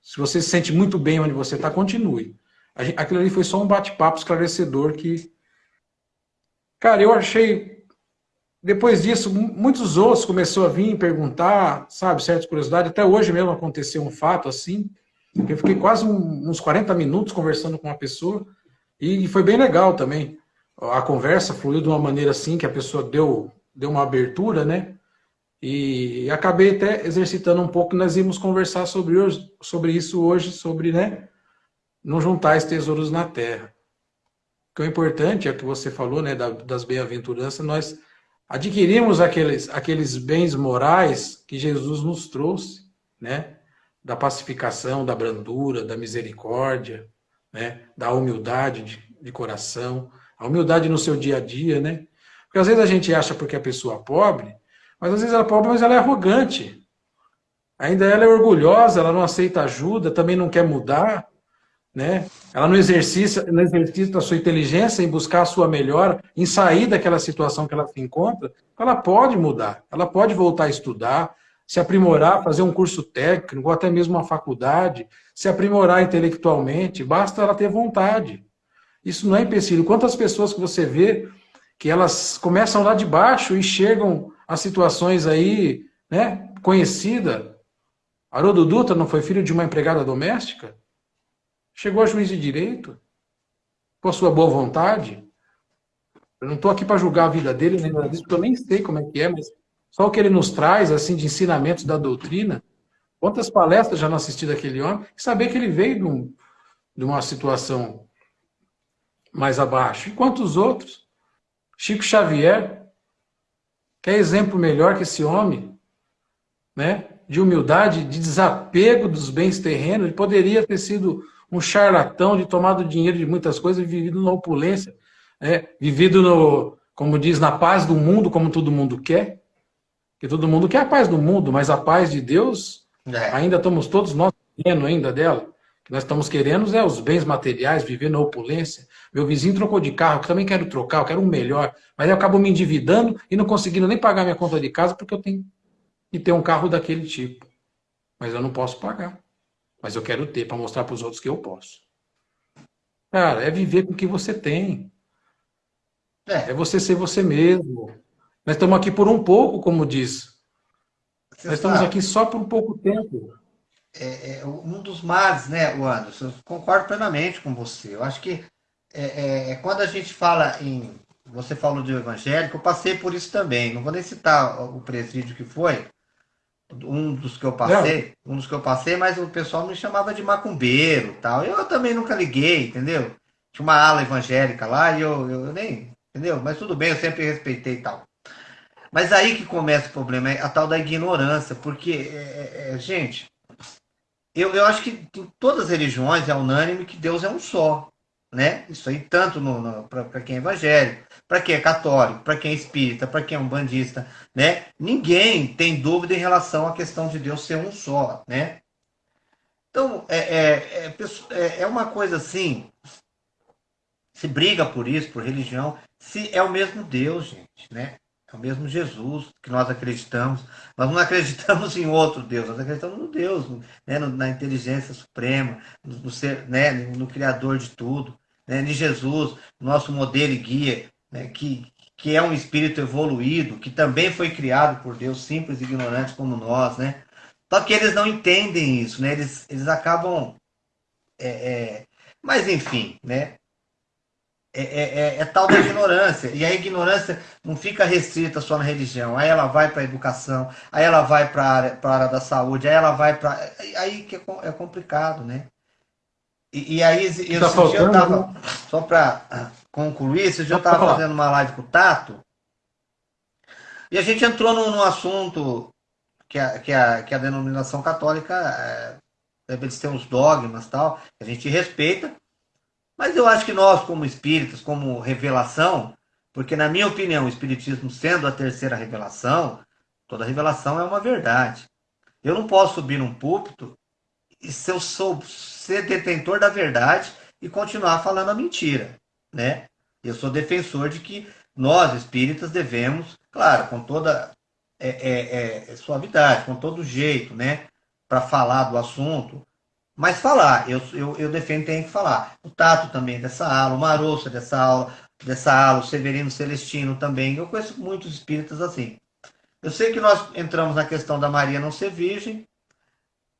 Se você se sente muito bem onde você está, continue. Aquilo ali foi só um bate-papo esclarecedor que... Cara, eu achei... Depois disso, muitos outros começaram a vir perguntar, sabe, certas curiosidades. Até hoje mesmo aconteceu um fato assim. Eu fiquei quase uns 40 minutos conversando com uma pessoa. E foi bem legal também. A conversa fluiu de uma maneira assim, que a pessoa deu, deu uma abertura, né? E acabei até exercitando um pouco, nós íamos conversar sobre, hoje, sobre isso hoje, sobre né, não juntar os tesouros na terra. O que é importante, é o que você falou, né, das bem-aventuranças, nós adquirimos aqueles, aqueles bens morais que Jesus nos trouxe, né, da pacificação, da brandura, da misericórdia, né, da humildade de, de coração, a humildade no seu dia a dia, né, porque às vezes a gente acha porque a pessoa é pobre, mas às vezes ela é pobre, mas ela é arrogante. Ainda ela é orgulhosa, ela não aceita ajuda, também não quer mudar, né? Ela não exercita, não exercita a sua inteligência em buscar a sua melhora, em sair daquela situação que ela se encontra. Ela pode mudar, ela pode voltar a estudar, se aprimorar, fazer um curso técnico, ou até mesmo uma faculdade, se aprimorar intelectualmente, basta ela ter vontade. Isso não é empecilho. Quantas pessoas que você vê que elas começam lá de baixo e chegam as situações aí, né, conhecida. Haroldo Dutra não foi filho de uma empregada doméstica? Chegou a juiz de direito? Com a sua boa vontade? Eu não estou aqui para julgar a vida dele, nem nada disso, porque eu nem sei como é que é, mas só o que ele nos traz, assim, de ensinamentos da doutrina. Quantas palestras já não assisti daquele homem? E saber que ele veio de, um, de uma situação mais abaixo. E quantos outros? Chico Xavier, Quer exemplo melhor que esse homem? Né? De humildade, de desapego dos bens terrenos. Ele poderia ter sido um charlatão, de tomado dinheiro de muitas coisas, vivido na opulência, né? vivido, no, como diz, na paz do mundo, como todo mundo quer. Que todo mundo quer a paz do mundo, mas a paz de Deus, é. ainda estamos todos nós ainda dela. Que nós estamos querendo é os bens materiais, viver na opulência. Meu vizinho trocou de carro, eu também quero trocar, eu quero um melhor. Mas eu acabo me endividando e não conseguindo nem pagar minha conta de casa porque eu tenho que ter um carro daquele tipo. Mas eu não posso pagar. Mas eu quero ter para mostrar para os outros que eu posso. Cara, é viver com o que você tem. É. é você ser você mesmo. Nós estamos aqui por um pouco, como diz. Nós estamos aqui só por um pouco tempo. É, é, um dos males, né, Anderson? Eu concordo plenamente com você. Eu acho que é, é, é, quando a gente fala em. Você falou de evangélico, eu passei por isso também. Não vou nem citar o presídio que foi, um dos que eu passei, Não. um dos que eu passei, mas o pessoal me chamava de macumbeiro tal. Eu também nunca liguei, entendeu? Tinha uma ala evangélica lá e eu, eu nem. Entendeu? Mas tudo bem, eu sempre respeitei tal. Mas aí que começa o problema, é a tal da ignorância, porque, é, é, é gente, eu, eu acho que em todas as religiões é unânime que Deus é um só né? Isso aí tanto para quem é evangélico, para quem é católico, para quem é espírita, para quem é um bandista, né? Ninguém tem dúvida em relação à questão de Deus ser um só, né? Então, é, é, é, é uma coisa assim, se briga por isso, por religião, se é o mesmo Deus, gente, né? É o mesmo Jesus que nós acreditamos. Nós não acreditamos em outro Deus, nós acreditamos no Deus, né? na inteligência suprema, no, ser, né? no Criador de tudo né, de Jesus, nosso modelo e guia, né, que, que é um espírito evoluído, que também foi criado por Deus, simples e ignorantes como nós, né? Só que eles não entendem isso, né? Eles, eles acabam... É, é... Mas, enfim, né? É, é, é, é, tal da ignorância. E a ignorância não fica restrita só na religião. Aí ela vai para a educação, aí ela vai para a área, área da saúde, aí ela vai para. Aí que é, é complicado, né? E, e aí, eu, tá faltando, eu tava, né? só para ah, concluir, esse dia eu estava fazendo uma live com o Tato, e a gente entrou num, num assunto que a, que, a, que a denominação católica é, eles têm uns dogmas tal, a gente respeita, mas eu acho que nós, como espíritas, como revelação, porque na minha opinião, o espiritismo sendo a terceira revelação, toda revelação é uma verdade. Eu não posso subir num púlpito e se eu sou ser detentor da verdade e continuar falando a mentira, né? Eu sou defensor de que nós espíritas devemos, claro, com toda é, é, é, suavidade, com todo jeito, né, para falar do assunto, mas falar, eu, eu, eu defendo tem que falar. O Tato também dessa aula, o Maroça dessa aula, dessa aula, o Severino Celestino também. Eu conheço muitos espíritas assim. Eu sei que nós entramos na questão da Maria não ser virgem,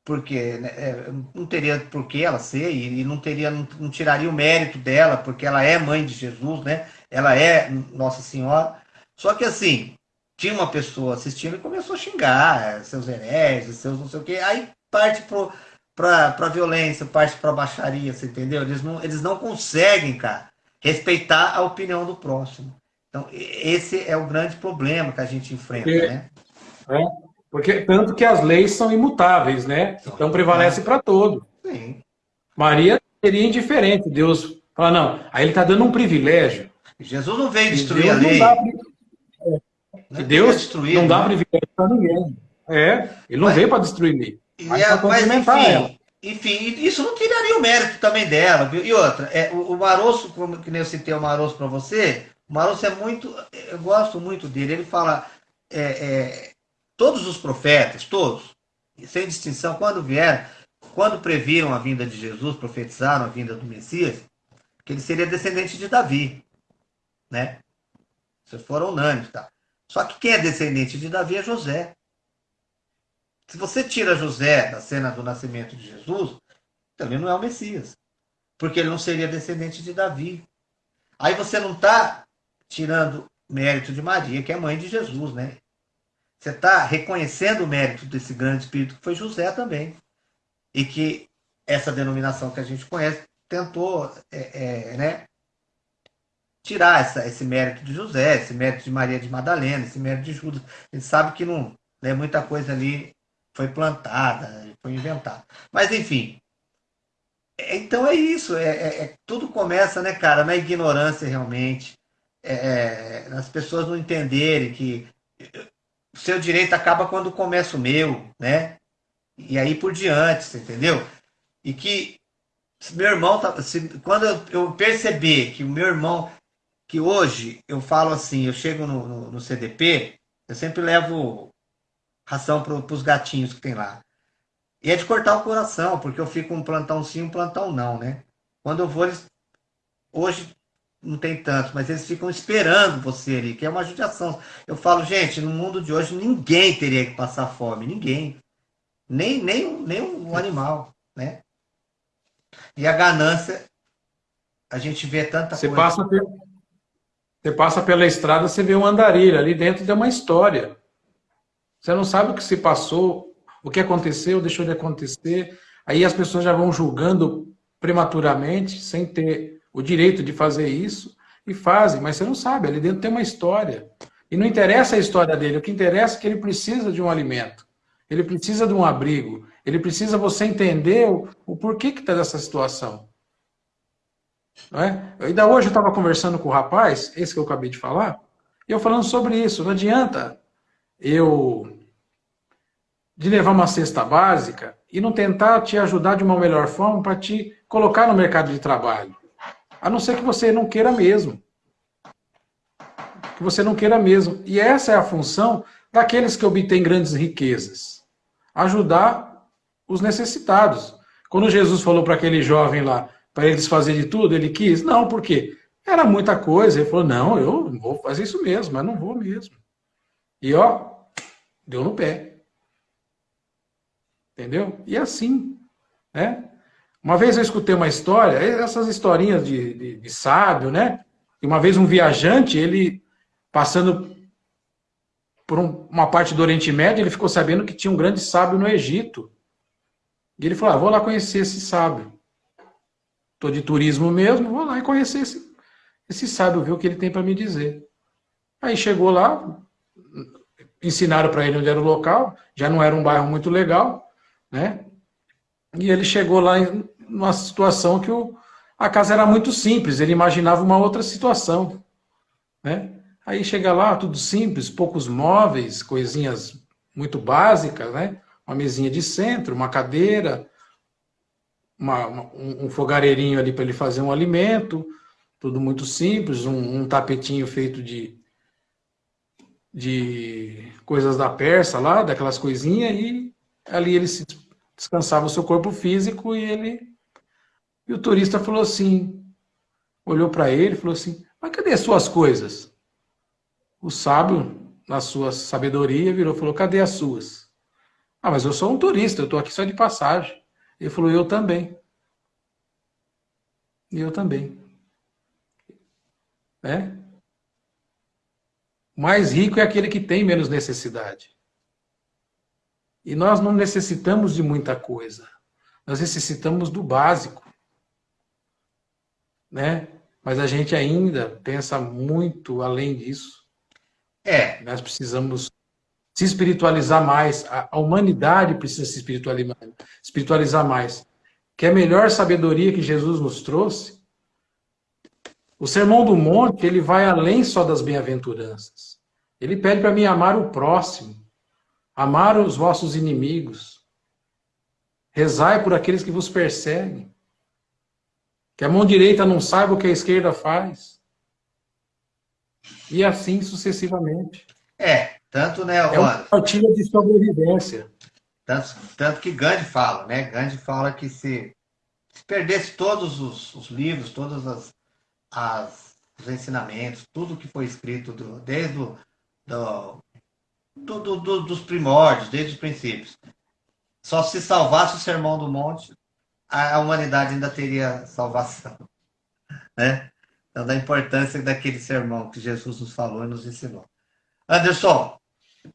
porque né, é, não teria por que ela ser, e, não teria, não, não, tiraria o mérito dela, porque ela é mãe de Jesus, né? Ela é Nossa Senhora. Só que assim, tinha uma pessoa assistindo e começou a xingar é, seus hereges, seus não sei o quê, aí parte para a violência, parte para baixaria, você entendeu? Eles não, eles não conseguem, cara, respeitar a opinião do próximo. Então, esse é o grande problema que a gente enfrenta, porque, né? É, porque tanto que as leis são imutáveis, né? Então prevalece é. para todo. Sim. Maria seria indiferente. Deus fala, não, aí ele está dando um privilégio. Jesus não veio destruir a lei. Dá, que Deus destruir, não dá privilégio para ninguém. É, ele não mas, veio para destruir lei. Mas, é, mas enfim, ela. enfim, isso não tiraria o mérito também dela. Viu? E outra, é, o, o Maroço, como que nem eu citei o Maroço para você, o Maroço é muito, eu gosto muito dele. Ele fala, é, é, todos os profetas, todos, sem distinção, quando vieram, quando previram a vinda de Jesus, profetizaram a vinda do Messias, que ele seria descendente de Davi, né? Vocês foram unânimes, tá? Só que quem é descendente de Davi é José. Se você tira José da cena do nascimento de Jesus, também não é o Messias. Porque ele não seria descendente de Davi. Aí você não está tirando mérito de Maria, que é mãe de Jesus, né? Você está reconhecendo o mérito desse grande espírito que foi José também. E que essa denominação que a gente conhece tentou é, é, né, tirar essa, esse mérito de José, esse mérito de Maria de Madalena, esse mérito de Judas. A gente sabe que não, né, muita coisa ali foi plantada, foi inventada. Mas, enfim. É, então é isso. É, é, é, tudo começa, né, cara, na ignorância realmente. É, é as pessoas não entenderem que o seu direito acaba quando começa o meu, né? E aí por diante, você entendeu? E que meu irmão, tá, se, quando eu perceber que o meu irmão que hoje eu falo assim, eu chego no, no, no CDP, eu sempre levo ração para os gatinhos que tem lá. E é de cortar o coração, porque eu fico um plantão sim, um plantão não, né? Quando eu vou, eles... hoje não tem tantos, mas eles ficam esperando você ali, que é uma judiação. Eu falo, gente, no mundo de hoje ninguém teria que passar fome, ninguém. Nem, nem, nem um animal, né? E a ganância, a gente vê tanta você coisa. Passa você passa pela estrada, você vê um andarilho, ali dentro tem uma história. Você não sabe o que se passou, o que aconteceu, deixou de acontecer. Aí as pessoas já vão julgando prematuramente, sem ter o direito de fazer isso, e fazem, mas você não sabe, ali dentro tem uma história. E não interessa a história dele, o que interessa é que ele precisa de um alimento, ele precisa de um abrigo, ele precisa você entender o, porquê que está nessa situação. Não é? Ainda hoje eu estava conversando com o rapaz, esse que eu acabei de falar, e eu falando sobre isso. Não adianta eu de levar uma cesta básica e não tentar te ajudar de uma melhor forma para te colocar no mercado de trabalho. A não ser que você não queira mesmo. Que você não queira mesmo. E essa é a função daqueles que obtêm grandes riquezas. Ajudar os necessitados. Quando Jesus falou para aquele jovem lá, para eles fazer de tudo, ele quis? Não, por quê? Era muita coisa. Ele falou, não, eu vou fazer isso mesmo, mas não vou mesmo. E ó, deu no pé. Entendeu? E assim, né? Uma vez eu escutei uma história, essas historinhas de, de, de sábio, né? E uma vez um viajante, ele passando por um, uma parte do Oriente Médio, ele ficou sabendo que tinha um grande sábio no Egito. E ele falou, ah, vou lá conhecer esse sábio. Estou de turismo mesmo, vou lá e conhecer esse, esse sábio, ver o que ele tem para me dizer. Aí chegou lá, ensinaram para ele onde era o local, já não era um bairro muito legal, né? E ele chegou lá em uma situação que o, a casa era muito simples, ele imaginava uma outra situação. Né? Aí chega lá, tudo simples, poucos móveis, coisinhas muito básicas, né? Uma mesinha de centro, uma cadeira, uma, uma, um, fogareirinho ali para ele fazer um alimento, tudo muito simples, um, um, tapetinho feito de, de coisas da Persa lá, daquelas coisinhas, e ali ele se descansava o seu corpo físico e ele... E o turista falou assim, olhou para ele e falou assim, mas cadê as suas coisas? O sábio, na sua sabedoria, virou e falou, cadê as suas? Ah, mas eu sou um turista, eu estou aqui só de passagem. Ele falou, eu também. E eu também. É? O mais rico é aquele que tem menos necessidade. E nós não necessitamos de muita coisa. Nós necessitamos do básico. Né? Mas a gente ainda pensa muito além disso. É. Nós precisamos se espiritualizar mais. A, humanidade precisa se espiritualizar, mais. Que é a melhor sabedoria que Jesus nos trouxe. O Sermão do Monte, ele vai além só das bem-aventuranças. Ele pede para mim amar o próximo, amar os vossos inimigos, rezai por aqueles que vos perseguem, que a mão direita não saiba o que a esquerda faz, e assim sucessivamente. É, tanto, né, É uma partilha de sobrevivência. Tanto, tanto que Gandhi fala, né? Gandhi fala que se, se perdesse todos os, os livros, todos as, as, os ensinamentos, tudo que foi escrito do, desde o, do, do, do, dos primórdios, desde os princípios, só se salvasse o Sermão do Monte, a, humanidade ainda teria salvação. Né? Então, da importância daquele sermão que Jesus nos falou e nos ensinou. Anderson,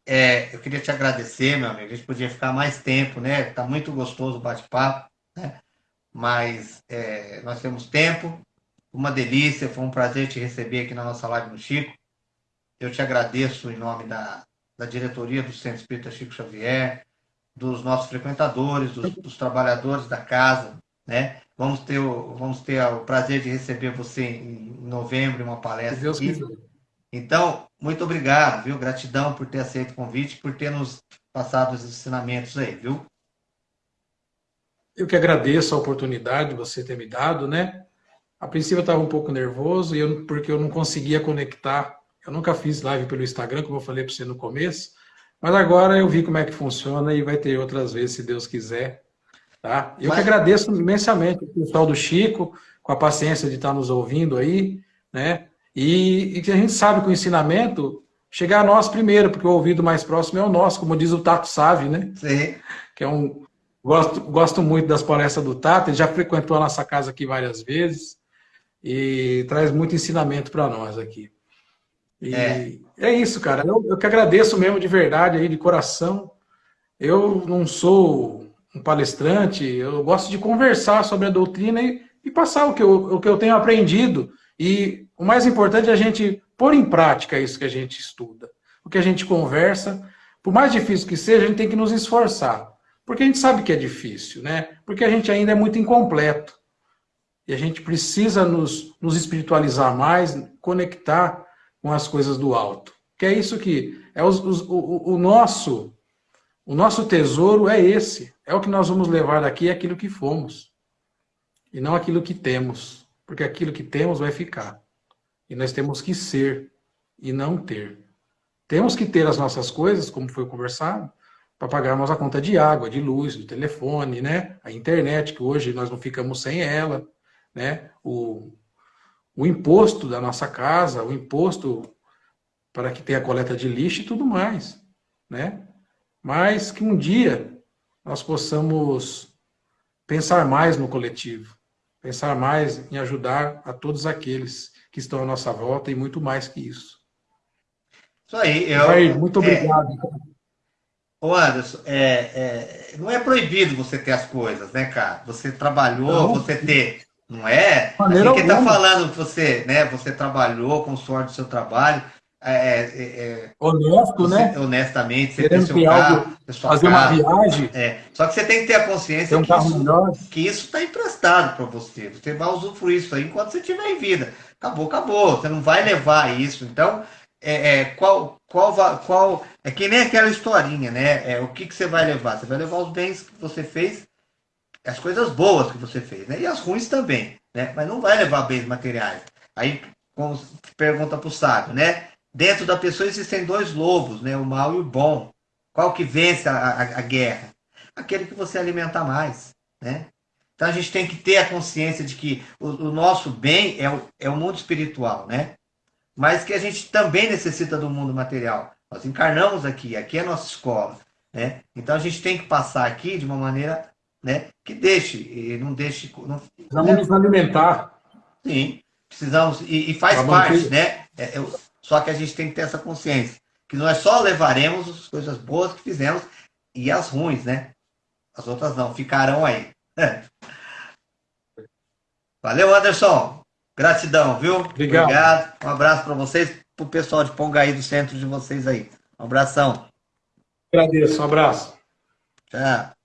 é, eu queria te agradecer, meu amigo. A gente podia ficar mais tempo, né? Tá muito gostoso o bate-papo, né? Mas é, nós temos tempo. Uma delícia, foi um prazer te receber aqui na nossa live no Chico. Eu te agradeço em nome da, da diretoria do Centro Espírita Chico Xavier, dos nossos frequentadores, dos, dos trabalhadores da casa, né? Vamos ter, o, vamos ter o prazer de receber você em novembro em uma palestra. Deus aqui. Então, muito obrigado, viu? Gratidão por ter aceito o convite, por ter nos passado os ensinamentos aí, viu? Eu que agradeço a oportunidade de você ter me dado, né? A princípio eu estava um pouco nervoso porque eu não conseguia conectar. Eu nunca fiz live pelo Instagram, como eu falei para você no começo, mas agora eu vi como é que funciona e vai ter outras vezes, se Deus quiser. Tá? Eu mas... que agradeço imensamente o pessoal do Chico, com a paciência de estar nos ouvindo aí, né? E, e que a gente sabe que o ensinamento chega a nós primeiro, porque o ouvido mais próximo é o nosso, como diz o Tato Save, né? Sim. Que é um... Gosto, gosto muito das palestras do Tato, ele já frequentou a nossa casa aqui várias vezes e traz muito ensinamento para nós aqui. E é. é isso, cara. Eu, eu que agradeço mesmo de verdade, aí, de coração. Eu não sou um palestrante, eu gosto de conversar sobre a doutrina e, e passar o que, eu, o que eu tenho aprendido e o mais importante é a gente pôr em prática isso que a gente estuda. O que a gente conversa, por mais difícil que seja, a gente tem que nos esforçar. Porque a gente sabe que é difícil, né? Porque a gente ainda é muito incompleto. E a gente precisa nos, nos espiritualizar mais, conectar com as coisas do alto. Que é isso que... É os, os, o, o, nosso, o nosso tesouro é esse. É o que nós vamos levar daqui, é aquilo que fomos. E não aquilo que temos porque aquilo que temos vai ficar. E nós temos que ser e não ter. Temos que ter as nossas coisas, como foi conversado, para pagarmos a conta de água, de luz, do telefone, né? A internet, que hoje nós não ficamos sem ela, né? O, o imposto da nossa casa, o imposto para que tenha coleta de lixo e tudo mais, né? Mas que um dia nós possamos pensar mais no coletivo, pensar mais em ajudar a todos aqueles que estão à nossa volta e muito mais que isso. Isso aí. Eu, muito obrigado. É, ô Anderson, é, é, não é proibido você ter as coisas, né, cara? Você trabalhou, não. você ter, não é? Assim, quem está falando, você, né, você trabalhou com o suor do seu trabalho, é, é, é, honesto, né? Honestamente, você Querendo ter algo, fazer uma viagem. É. Só que você tem que ter a consciência um que, isso, que, isso, está emprestado para você. Você vai usufruir isso aí enquanto você estiver em vida. Acabou, acabou. Você não vai levar isso. Então, é, é, qual, qual, qual, é que nem aquela historinha, né? É, o que, que você vai levar? Você vai levar os bens que você fez, as coisas boas que você fez, né? E as ruins também, né? Mas não vai levar bens materiais. Aí, como pergunta para o sábio, né? Dentro da pessoa existem dois lobos, né? O mal e o bom. Qual que vence a, a, a guerra? Aquele que você alimenta mais, né? Então a gente tem que ter a consciência de que o, o nosso bem é o, é o mundo espiritual, né? mas que a gente também necessita do mundo material. Nós encarnamos aqui, aqui é a nossa escola. Né? Então a gente tem que passar aqui de uma maneira né, que deixe, e não deixe. Não, Precisamos né? nos alimentar. Sim, precisamos, e, e faz parte, né? É, é, só que a gente tem que ter essa consciência, que nós só levaremos as coisas boas que fizemos e as ruins, né? As outras não, ficarão aí. Valeu, Anderson. Gratidão, viu? Obrigado. Obrigado. Um abraço para vocês, para o pessoal de Pongaí, do centro de vocês aí. Um abração. Agradeço, um abraço. Tchau.